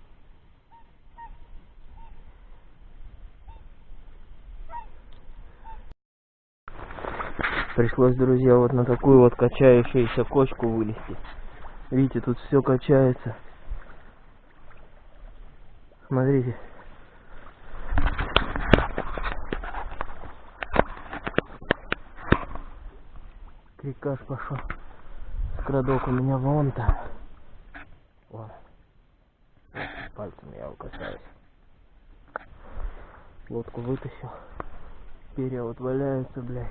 Пришлось, друзья, вот на такую вот качающуюся кочку вылезти. Видите, тут все качается. Смотрите. Крикаш пошел. Скрадок у меня вон там. Вон. Пальцем я его касаюсь. Лодку вытащил. Перья вот валяются, блядь.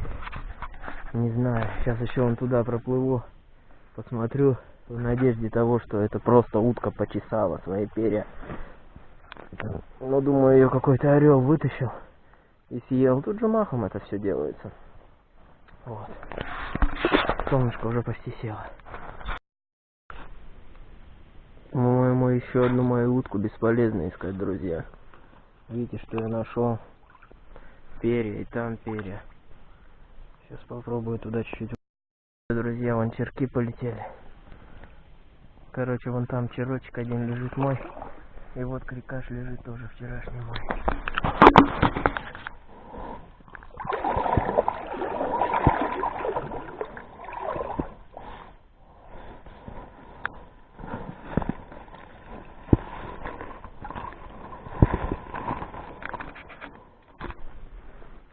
Не знаю, сейчас еще вон туда проплыву, посмотрю в надежде того, что это просто утка почесала свои перья. Но думаю, ее какой-то орел вытащил и съел. Тут же махом это все делается. Вот. Солнышко уже почти село. По-моему, еще одну мою утку бесполезно искать, друзья. Видите, что я нашел? Перья, и там перья. Сейчас попробую туда чуть-чуть. Друзья, вон черки полетели. Короче, вон там черочек один лежит мой. И вот крикаш лежит тоже вчерашний мой.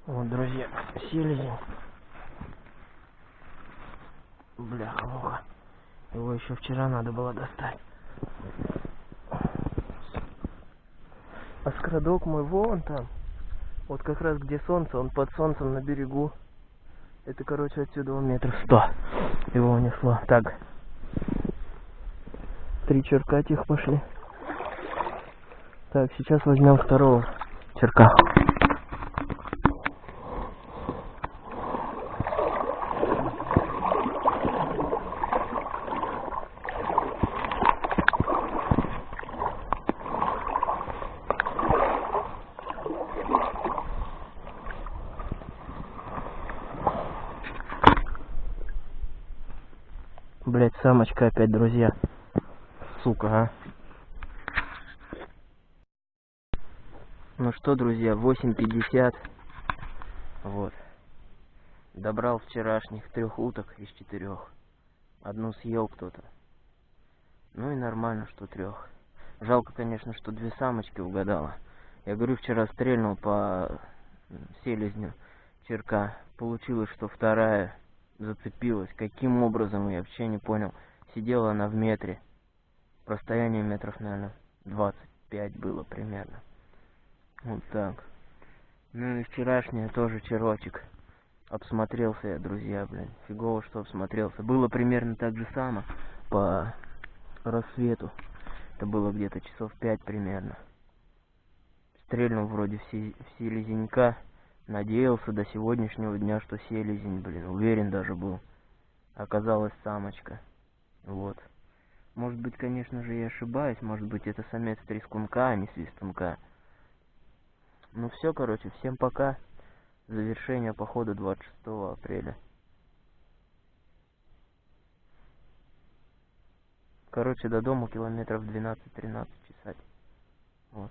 Вот, друзья, селезень. Бляха, муха. Его еще вчера надо было достать. А скрадок мой вон там. Вот как раз где солнце, он под солнцем на берегу. Это, короче, отсюда он метров сто. Его унесло. Так. Три черка тихо пошли. Так, сейчас возьмем второго черка. Самочка опять, друзья. Сука, а. Ну что, друзья, 8.50. Вот. Добрал вчерашних трех уток из четырех. Одну съел кто-то. Ну и нормально, что трех. Жалко, конечно, что две самочки угадала. Я говорю, вчера стрельнул по селезню черка. Получилось, что вторая зацепилась. Каким образом, я вообще не понял. Сидела она в метре. Расстояние метров, наверное, 25 было примерно. Вот так. Ну и вчерашняя тоже черочек. Обсмотрелся я, друзья, блин. Фигово, что обсмотрелся. Было примерно так же само по рассвету. Это было где-то часов 5 примерно. Стрельнул вроде все, все лизенька. Надеялся до сегодняшнего дня, что селезень, блин, уверен даже был. Оказалась самочка. Вот. Может быть, конечно же, я ошибаюсь, может быть, это самец трескунка, а не свистунка. Ну все, короче, всем пока. Завершение похода 26 апреля. Короче, до дома километров 12-13 часать. Вот.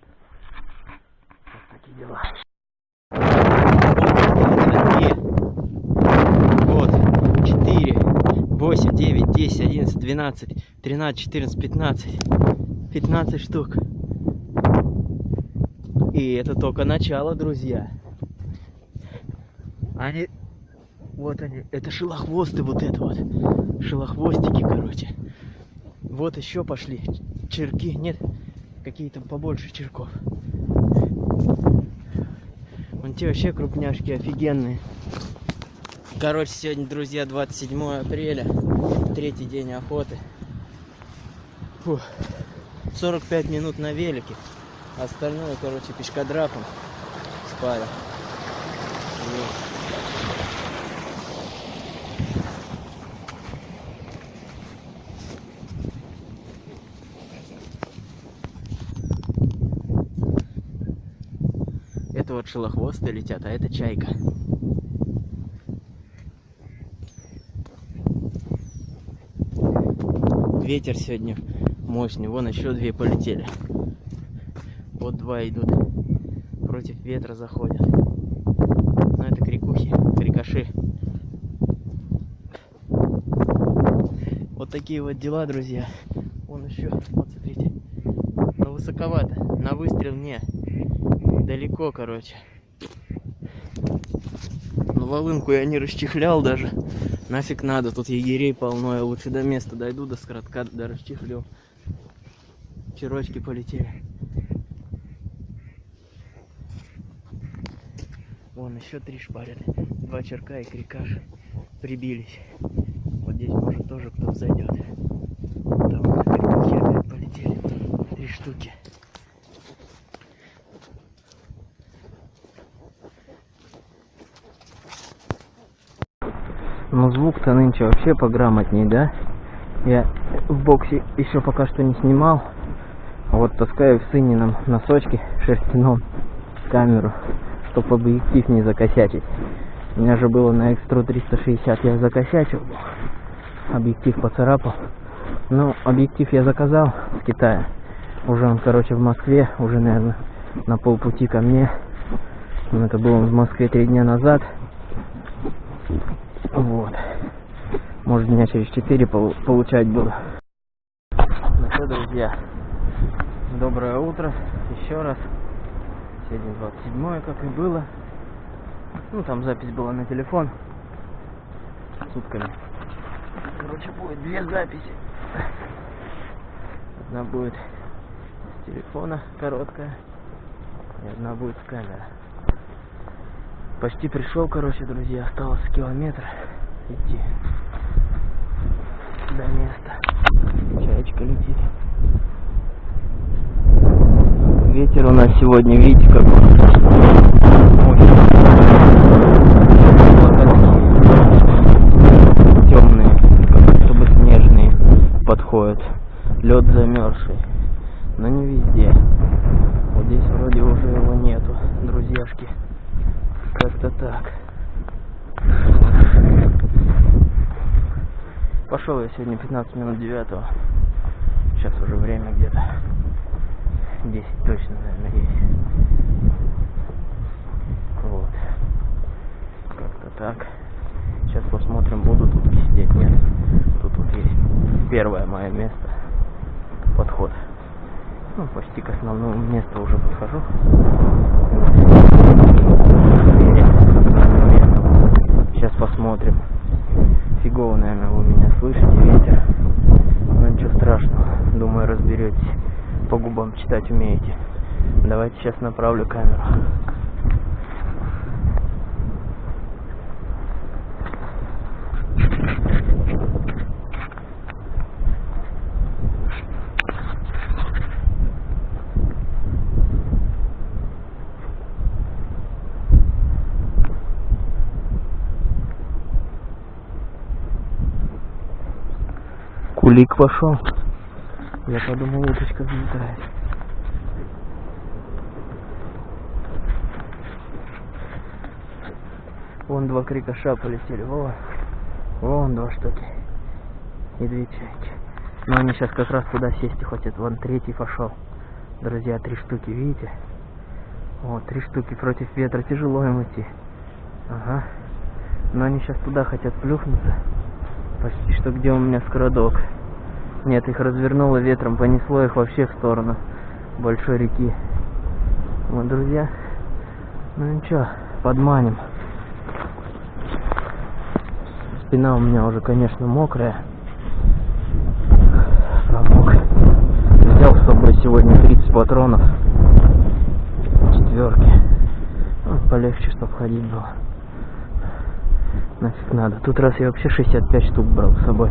Вот такие дела. Вот, четыре. 8, 9, 10, 11, 12, 13, 14, 15. 15 штук. И это только начало, друзья. Они... Вот они. Это шелохвосты вот это вот. Шелохвостики, короче. Вот еще пошли. Черки. Нет, какие-то побольше черков. Вон те вообще крупняшки офигенные. Короче, сегодня, друзья, 27 апреля. Третий день охоты. Фух. 45 минут на велике. Остальное, короче, пешкодрапом спали. Это вот шелохвосты летят, а это чайка. Ветер сегодня мощный. Вон еще две полетели. Вот два идут. Против ветра заходят. Но это крикухи, крикаши. Вот такие вот дела, друзья. Вон еще, вот смотрите. Но высоковато. На выстрел не. Далеко, короче. Но волынку я не расчехлял даже. Нафиг надо, тут егерей полно. Я лучше до места дойду, до скоротка, до расчехлю. Черочки полетели. Вон еще три шпарят. Два черка и крикаш прибились. Вот здесь может тоже кто зайдет. Там опять полетели. Три штуки. Ну звук-то нынче вообще пограмотней, да? Я в боксе еще пока что не снимал. А вот таскаю в сынином носочке шерстяном камеру, чтобы объектив не закосячить. У меня же было на экстру 360 я закосячил. Объектив поцарапал. Ну, объектив я заказал в Китае. Уже он, короче, в Москве, уже, наверное, на полпути ко мне. Это было в Москве три дня назад. Вот. Может, дня через четыре получать буду. Ну что, друзья, доброе утро еще раз. Сегодня 27 как и было. Ну, там запись была на телефон. Сутками. Короче, будет две записи. Одна будет с телефона короткая. И одна будет с камеры. Почти пришел, короче, друзья. Осталось километр идти до места. Чаечка летит. Ветер у нас сегодня, видите, как мощный. темные, как будто бы снежные подходят. Лед замерзший, но не везде. Вот здесь вроде уже его нету, друзьяшки. Как-то так. Пошел я сегодня 15 минут 9. Сейчас уже время где-то 10 точно, наверное, есть. Вот. Как-то так. Сейчас посмотрим, буду тут сидеть, нет. Тут вот есть первое мое место. Подход. Ну, почти к основному месту уже подхожу. Сейчас посмотрим. Фигово, наверное, вы меня слышите, ветер. Но ничего страшного. Думаю, разберетесь. По губам читать умеете. Давайте сейчас направлю камеру. Кулик пошел. Я подумал, уточка взлетает. Вон два крикоша полетели. Во. Вон два штуки. И две чайки. Но они сейчас как раз туда сесть хотят. Вон третий пошел. Друзья, три штуки, видите? Вот, три штуки против ветра. Тяжело им идти. Ага. Но они сейчас туда хотят плюхнуться. Почти что где у меня скородок. Нет, их развернуло ветром, понесло их вообще в сторону большой реки. Вот, друзья. Ну ничего, подманим. Спина у меня уже, конечно, мокрая. Промок. Взял с собой сегодня 30 патронов. Четверки. Ну, полегче, чтобы ходить было. Нафиг надо. Тут раз я вообще 65 штук брал с собой.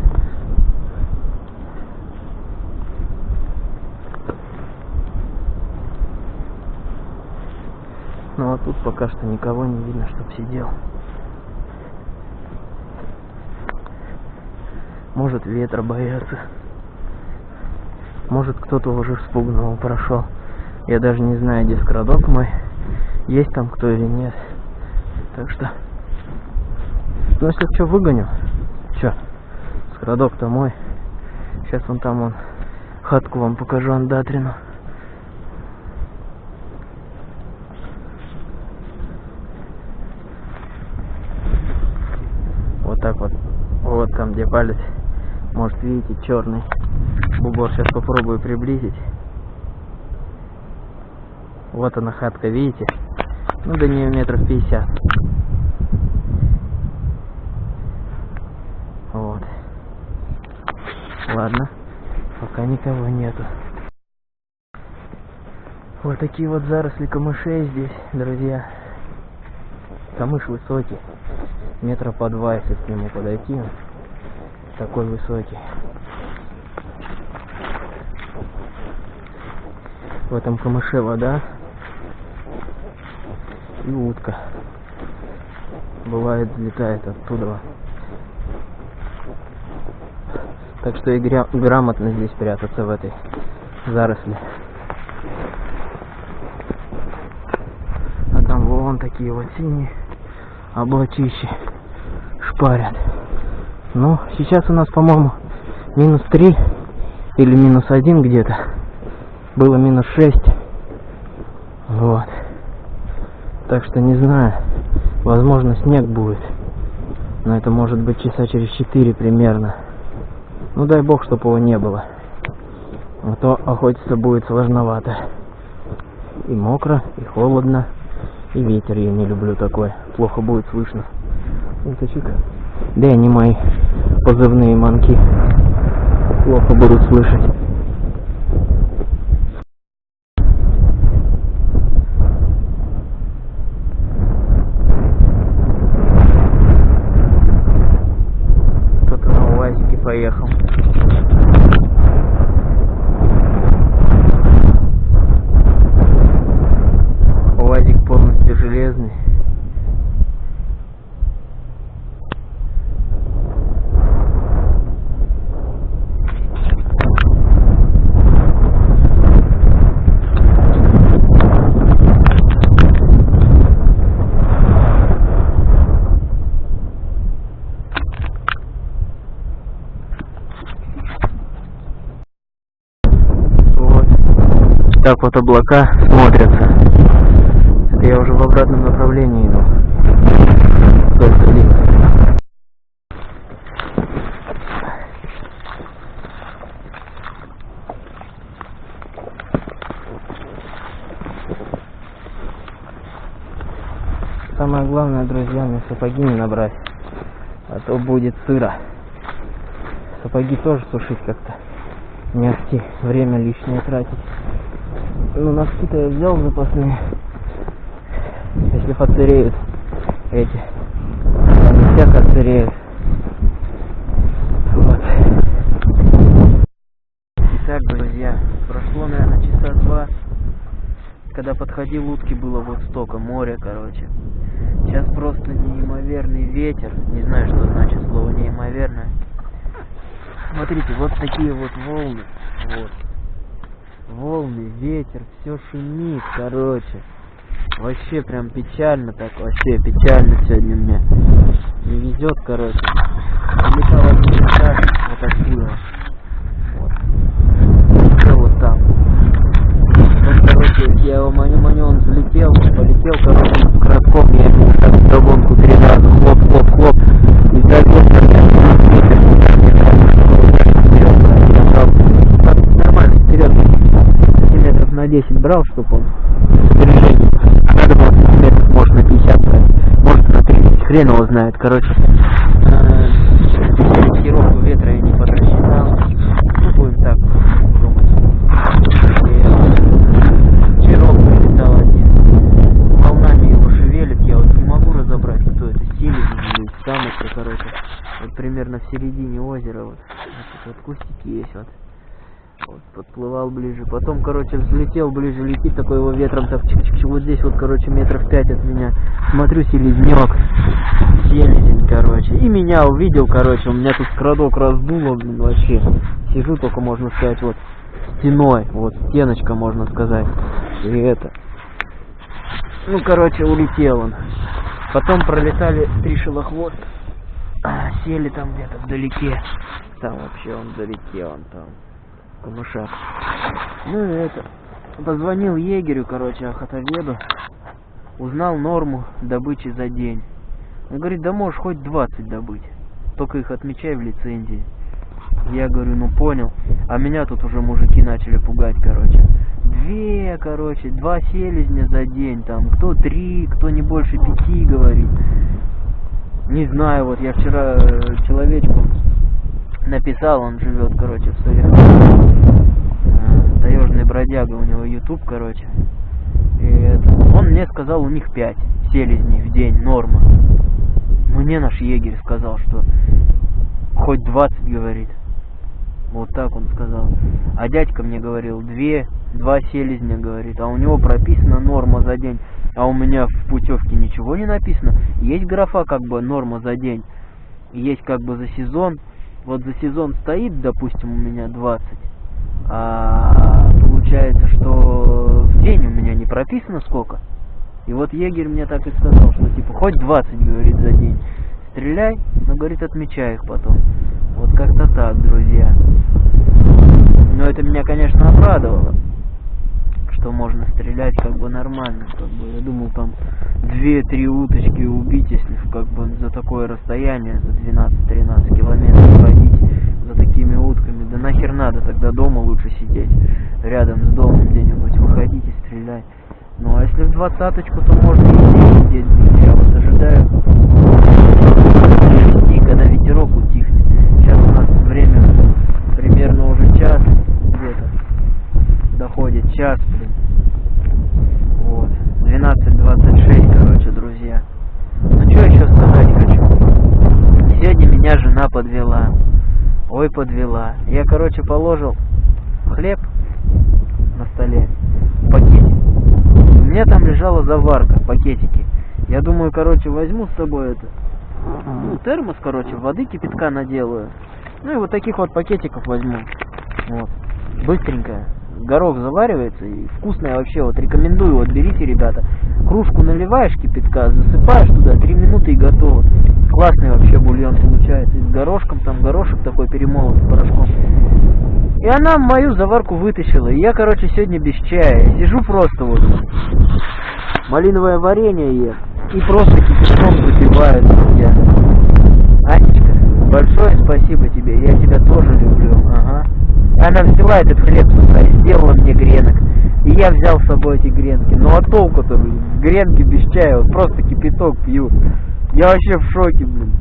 Ну а тут пока что никого не видно, чтоб сидел. Может ветра боятся. Может кто-то уже спугнул, прошел. Я даже не знаю, где скрадок мой. Есть там кто или нет. Так что... Ну если что, выгоню. Че? Скрадок-то мой. Сейчас вон там он хатку вам покажу андатрину. Вот так вот. Вот там где палец. Может видите, черный бугор. Сейчас попробую приблизить. Вот она хатка, видите? Ну до нее метров 50. Вот. Ладно. Пока никого нету. Вот такие вот заросли камышей здесь, друзья. Камыш высокий. Метра по два, если к нему подойти. Такой высокий. В этом камыше вода и утка. Бывает, взлетает оттуда. Так что и грамотно здесь прятаться в этой заросли. А там вон такие вот синие облачищи шпарят. Ну, сейчас у нас, по-моему, минус 3 или минус 1 где-то. Было минус 6. Вот. Так что не знаю. Возможно, снег будет. Но это может быть часа через 4 примерно. Ну дай бог, чтобы его не было. А то охотиться будет сложновато. И мокро, и холодно, и ветер я не люблю такой. Плохо будет слышно. Уточек. Да и они мои позывные манки. Плохо будут слышать. Так вот облака смотрятся. Это я уже в обратном направлении иду. Вдоль долины. Самое главное, друзья, мне сапоги не набрать. А то будет сыро. Сапоги тоже сушить как-то не ахти. Время лишнее тратить. Ну, носки-то я взял запасные. Если отсыреют эти. Они всяко отсыреют. Вот. Так, друзья, прошло, наверное, часа два. Когда подходил, утки было вот столько, море, короче. Сейчас просто неимоверный ветер. Не знаю, что значит слово неимоверное. Смотрите, вот такие вот волны. Вот. Волны, ветер, все шумит, короче. Вообще прям печально так, вообще печально сегодня мне. Не везет, короче. Этаж вот отсюда. Вот. Всё вот там. Вот, короче, я его маню-маню, он взлетел, полетел, короче, коротком, я ему так вдогонку три раза, хлоп, хлоп, хлоп. И так ветер, брал, чтобы он снаряжение. А надо было метров, может, на 50 брать, может, на 30, хрен его знает, короче. Э, Корректировку ветра я не подрасчитал. Ну, будем так думать. Чирок прилетал один. Волнами его шевелит, я вот не могу разобрать, кто это, селезень или самочка, короче. Вот примерно в середине озера вот, вот, вот кустики есть вот. Вот, подплывал ближе. Потом, короче, взлетел ближе, летит такой его ветром, так чик -чик -чик, вот здесь вот, короче, метров пять от меня. Смотрю, селезнек, селезень, короче. И меня увидел, короче, у меня тут крадок раздуло, блин, вообще. Сижу только, можно сказать, вот стеной, вот стеночка, можно сказать. И это. Ну, короче, улетел он. Потом пролетали три шелохвоста. А, сели там где-то вдалеке. Там вообще он вдалеке, он там камышах. Ну и это, позвонил егерю, короче, охотоведу, узнал норму добычи за день. Он говорит, да можешь хоть 20 добыть, только их отмечай в лицензии. Я говорю, ну понял. А меня тут уже мужики начали пугать, короче. Две, короче, два селезня за день, там, кто три, кто не больше пяти, говорит. Не знаю, вот я вчера э, человечку написал, он живет, короче, в Советском. Э, таежный бродяга, у него YouTube, короче. И он мне сказал, у них 5 селезней в день, норма. Мне наш егерь сказал, что хоть 20, говорит. Вот так он сказал. А дядька мне говорил, две, два селезня, говорит. А у него прописана норма за день. А у меня в путевке ничего не написано. Есть графа как бы норма за день. Есть как бы за сезон вот за сезон стоит, допустим, у меня 20, а получается, что в день у меня не прописано сколько. И вот егерь мне так и сказал, что типа хоть 20, говорит, за день. Стреляй, но, говорит, отмечай их потом. Вот как-то так, друзья. Но это меня, конечно, обрадовало что можно стрелять как бы нормально. Как бы. Я думал там две-три уточки убить, если как бы за такое расстояние, за 12-13 километров ходить за такими утками. Да нахер надо, тогда дома лучше сидеть, рядом с домом где-нибудь выходить и стрелять. Ну а если в двадцаточку, то можно и сидеть. Я вот ожидаю когда ветерок утихнет. Сейчас у нас время примерно уже час доходит час, блин. 12.26, короче, друзья. Ну, что еще сказать хочу. Сегодня меня жена подвела. Ой, подвела. Я, короче, положил хлеб на столе, пакетик. У меня там лежала заварка, пакетики. Я думаю, короче, возьму с собой это, ну, термос, короче, воды кипятка наделаю. Ну и вот таких вот пакетиков возьму. Вот. Быстренько горох заваривается и вкусное вообще, вот рекомендую, вот берите, ребята, кружку наливаешь кипятка, засыпаешь туда, 3 минуты и готово. Классный вообще бульон получается, и с горошком, там горошек такой перемолот порошком. И она мою заварку вытащила, и я, короче, сегодня без чая, сижу просто вот, малиновое варенье ем, и просто кипятком запиваю, друзья. Анечка, большое спасибо тебе, я тебя тоже люблю, ага. Она взяла этот хлеб и сделала мне гренок. И я взял с собой эти гренки. Ну а толку-то, гренки без чая, вот просто кипяток пью. Я вообще в шоке, блин.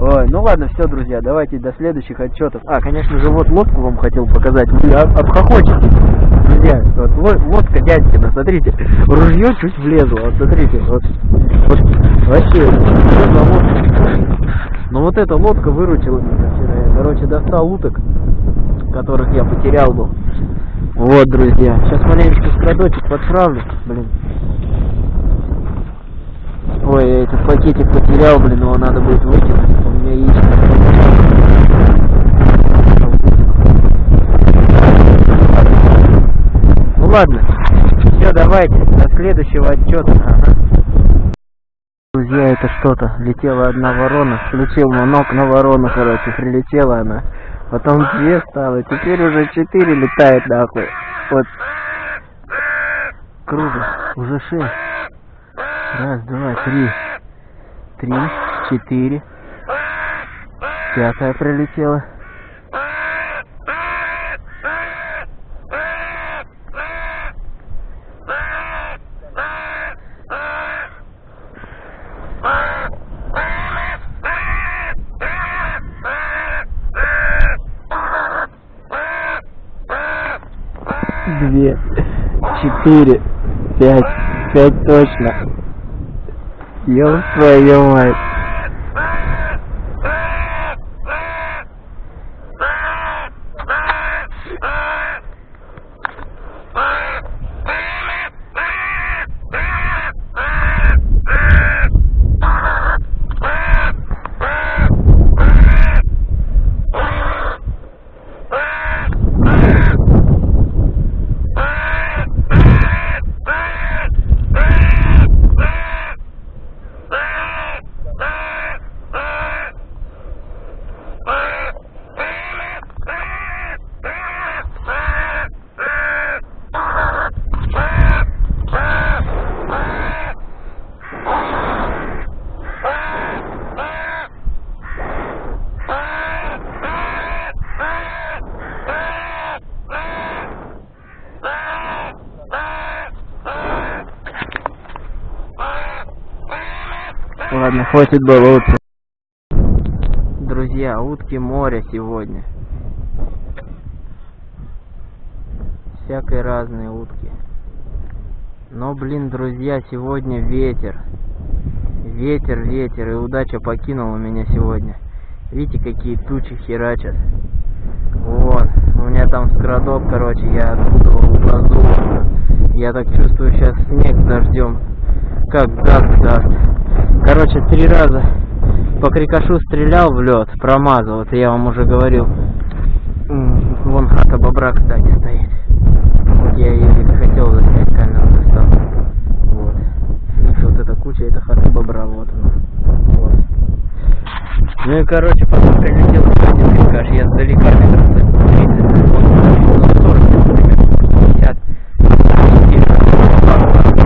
Ой, ну ладно, все, друзья, давайте до следующих отчетов. А, конечно же, вот лодку вам хотел показать. Вы обхохочете. Друзья, вот лодка дядькина, смотрите. Ружье чуть влезло, вот смотрите. Вот, вот вообще, лодка. Ну вот эта лодка выручила меня вчера. Я, короче, достал уток которых я потерял был. Вот, друзья. Сейчас маленечко скрадочек подправлю, блин. Ой, я этот пакетик потерял, блин, его надо будет выкинуть. У меня яичко. Ну ладно. Все, давайте. До следующего отчета. Ага. Друзья, это что-то. Летела одна ворона, включил манок на ворону, короче, прилетела она. Потом две стало, теперь уже четыре летает нахуй. Вот. Круто. Уже шесть. Раз, два, три. Три, четыре. Пятая прилетела. Две, четыре, пять, пять точно. Ёб твою мать. Ладно, хватит болоться. Друзья, утки моря сегодня. Всякой разные утки. Но, блин, друзья, сегодня ветер. Ветер, ветер, и удача покинула меня сегодня. Видите, какие тучи херачат. Вот, у меня там скрадок, короче, я оттуда углазу. Я так чувствую, сейчас снег дождем. Как даст, даст. Короче, три раза по крикошу стрелял в лед, промазал. Это я вам уже говорил. Вон хата бобра, кстати, стоит. Вот я ее хотел заснять, камеру достал. Вот. Видите, вот эта куча, это хата бобра, вот она. Вот. Ну и короче, потом прилетел еще один крикаш. Я сдалека метров 30, вот, 40, например, 50.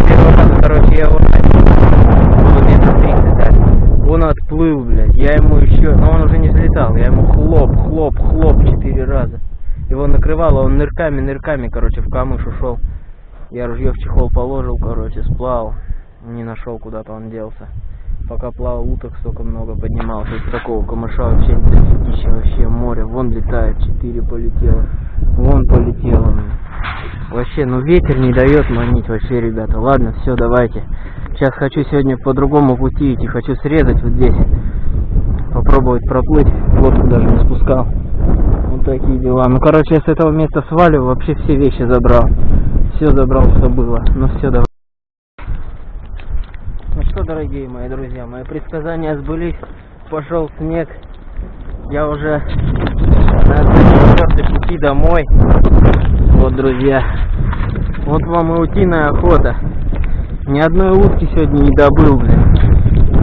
Первый раз, короче, я его он отплыл, блядь. Я ему еще, но он уже взлетал. Я ему хлоп, хлоп, хлоп четыре раза. Его накрывало, он нырками, нырками, короче, в камыш ушел. Я ружье в чехол положил, короче, сплавал. Не нашел, куда-то он делся. Пока плавал, уток столько много поднимался. Из такого камыша вообще дофигища, вообще море. Вон летает, четыре полетело. Вон полетело. Вообще, ну ветер не дает манить вообще, ребята. Ладно, все, давайте. Сейчас хочу сегодня по другому пути идти. Хочу срезать вот здесь. Попробовать проплыть. Лодку даже не спускал. Вот такие дела. Ну, короче, я с этого места свалю. Вообще все вещи забрал. Все забрал, что было. Ну, все, давай. Ну что, дорогие мои друзья, мои предсказания сбылись. Пошел снег. Я уже на четвертой пути домой. Вот, друзья. Вот вам и утиная охота. Ни одной утки сегодня не добыл, блядь.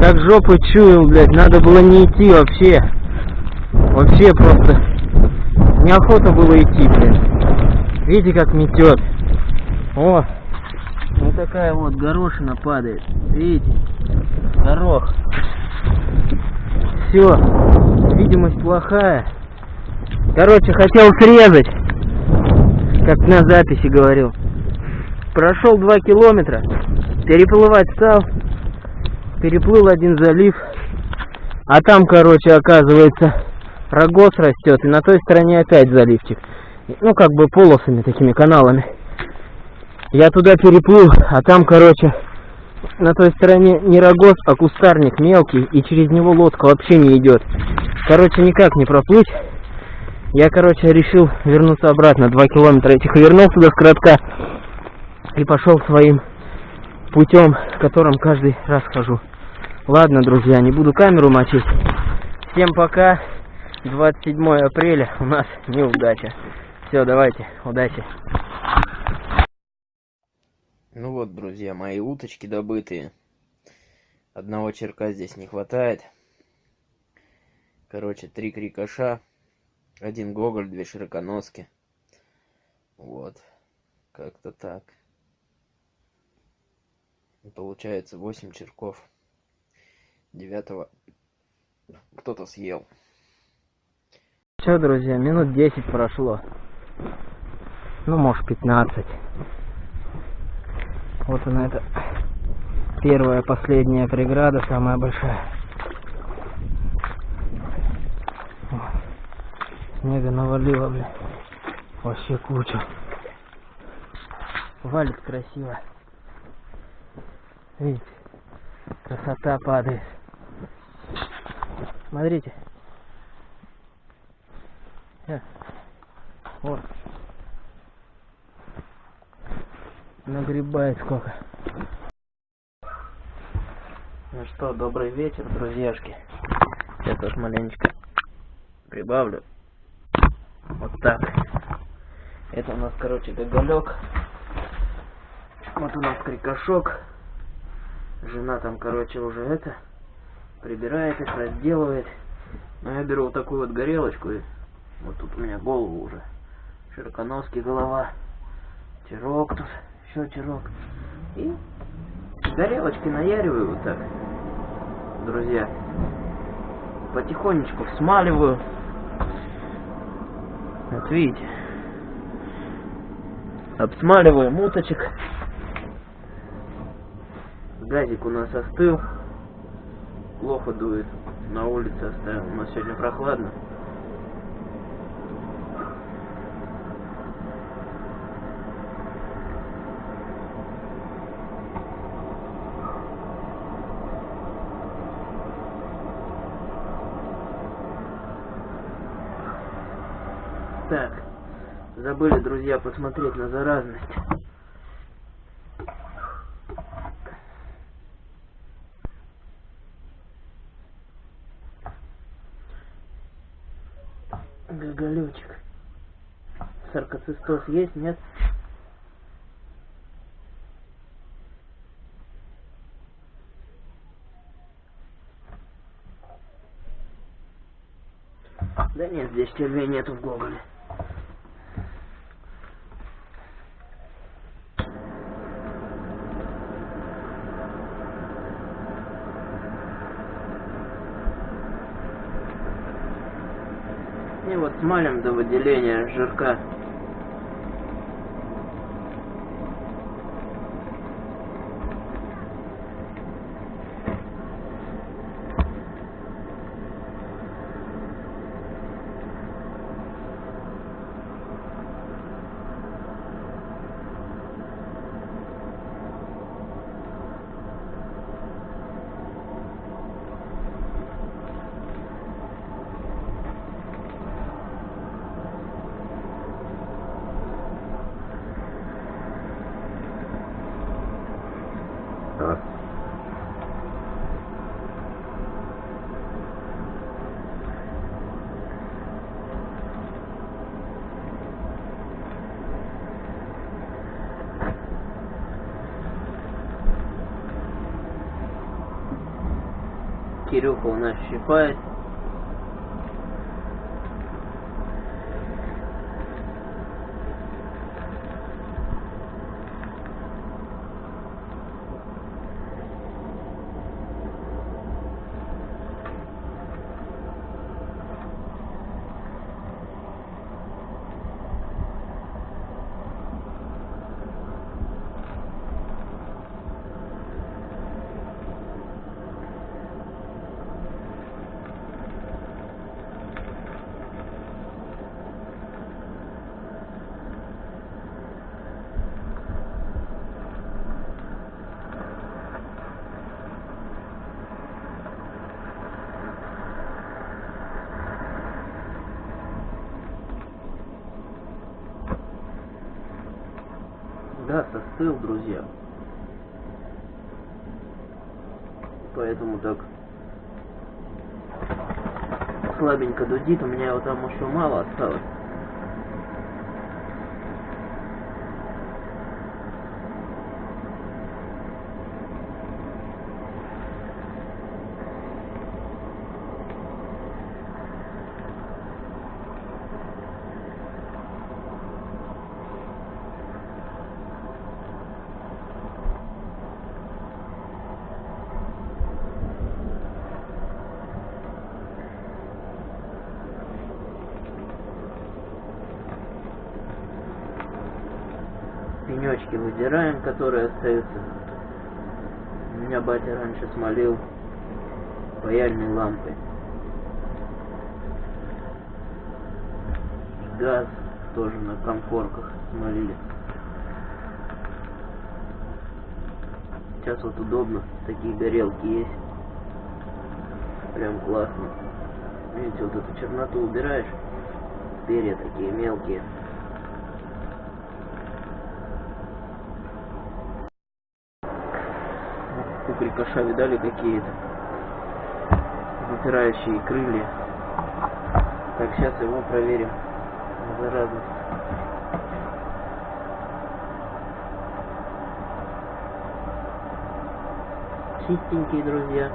Как жопы чуял, блядь, надо было не идти вообще. Вообще просто неохота было идти, блядь. Видите, как метет. О, вот такая вот горошина падает. Видите? Горох. Все. Видимость плохая. Короче, хотел срезать. Как на записи говорил. Прошел два километра. Переплывать стал. Переплыл один залив. А там, короче, оказывается, рогоз растет. И на той стороне опять заливчик. Ну, как бы полосами, такими каналами. Я туда переплыл, а там, короче, на той стороне не рогоз, а кустарник мелкий. И через него лодка вообще не идет. Короче, никак не проплыть. Я, короче, решил вернуться обратно. Два километра этих вернулся до скоротка. И пошел своим путем, которым каждый раз хожу. Ладно, друзья, не буду камеру мочить. Всем пока. 27 апреля у нас неудача. Все, давайте, удачи. Ну вот, друзья, мои уточки добытые. Одного черка здесь не хватает. Короче, три крикоша, один гоголь, две широконоски. Вот, как-то так. Получается 8 черков. Девятого кто-то съел. Все, друзья, минут 10 прошло. Ну, может, 15. Вот она, это первая, последняя преграда, самая большая. Снега навалило, бля. Вообще куча. валит красиво. Видите, красота падает. Смотрите. Э, Вот. Нагребает сколько. Ну что, добрый вечер, друзьяшки. Сейчас уж маленечко прибавлю. Вот так. Это у нас, короче, гоголек. Вот у нас крикошок. Жена там, короче, уже это прибирает их, разделывает. Но я беру вот такую вот горелочку и вот тут у меня голову уже. Широконосский голова. Тирок тут, еще тирок. И горелочки наяриваю вот так, друзья. Потихонечку смаливаю. Вот видите. Обсмаливаю муточек. Газик у нас остыл. Плохо дует. На улице оставил. У нас сегодня прохладно. Так, забыли, друзья, посмотреть на заразность. Саркоцистоз есть, нет? Да нет, здесь червей нету в Гоголе. И вот смалим до выделения жирка. А? Кирюха у нас щипает. Да, состыл, друзья. Поэтому так слабенько дудит. У меня его там еще мало осталось. Пенечки выдираем, которые остаются. У меня батя раньше смолил паяльной лампой. Газ тоже на комфорках смолили. сейчас вот удобно. Такие горелки есть. Прям классно. Видите, вот эту черноту убираешь. Перья такие мелкие. У крикоша видали какие-то? Выпирающие крылья. Так, сейчас его проверим. На заразность. Чистенькие, друзья.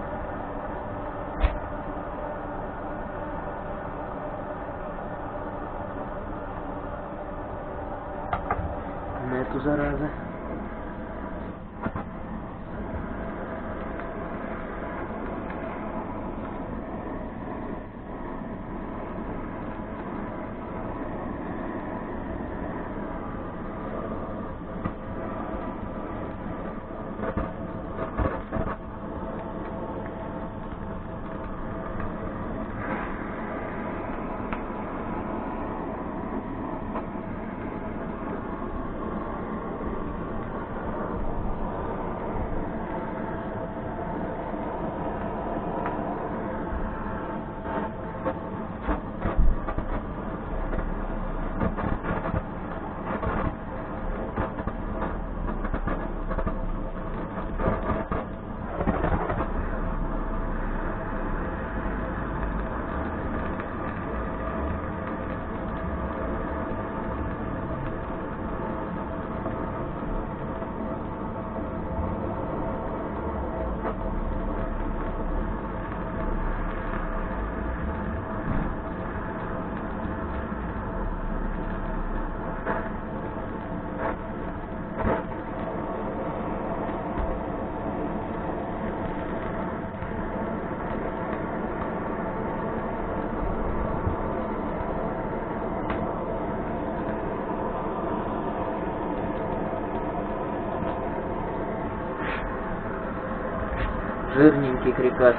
Жирненький крикаш.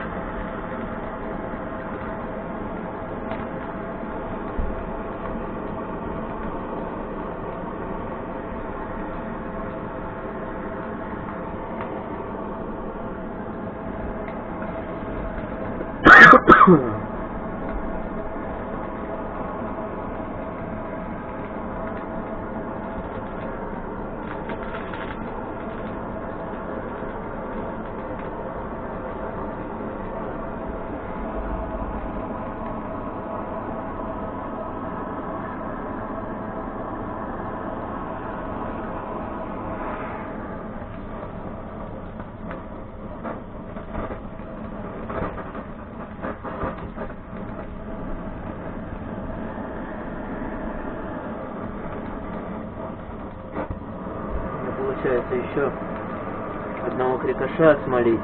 Мне получается еще одного крикоша смолить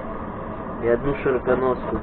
и одну широконоску.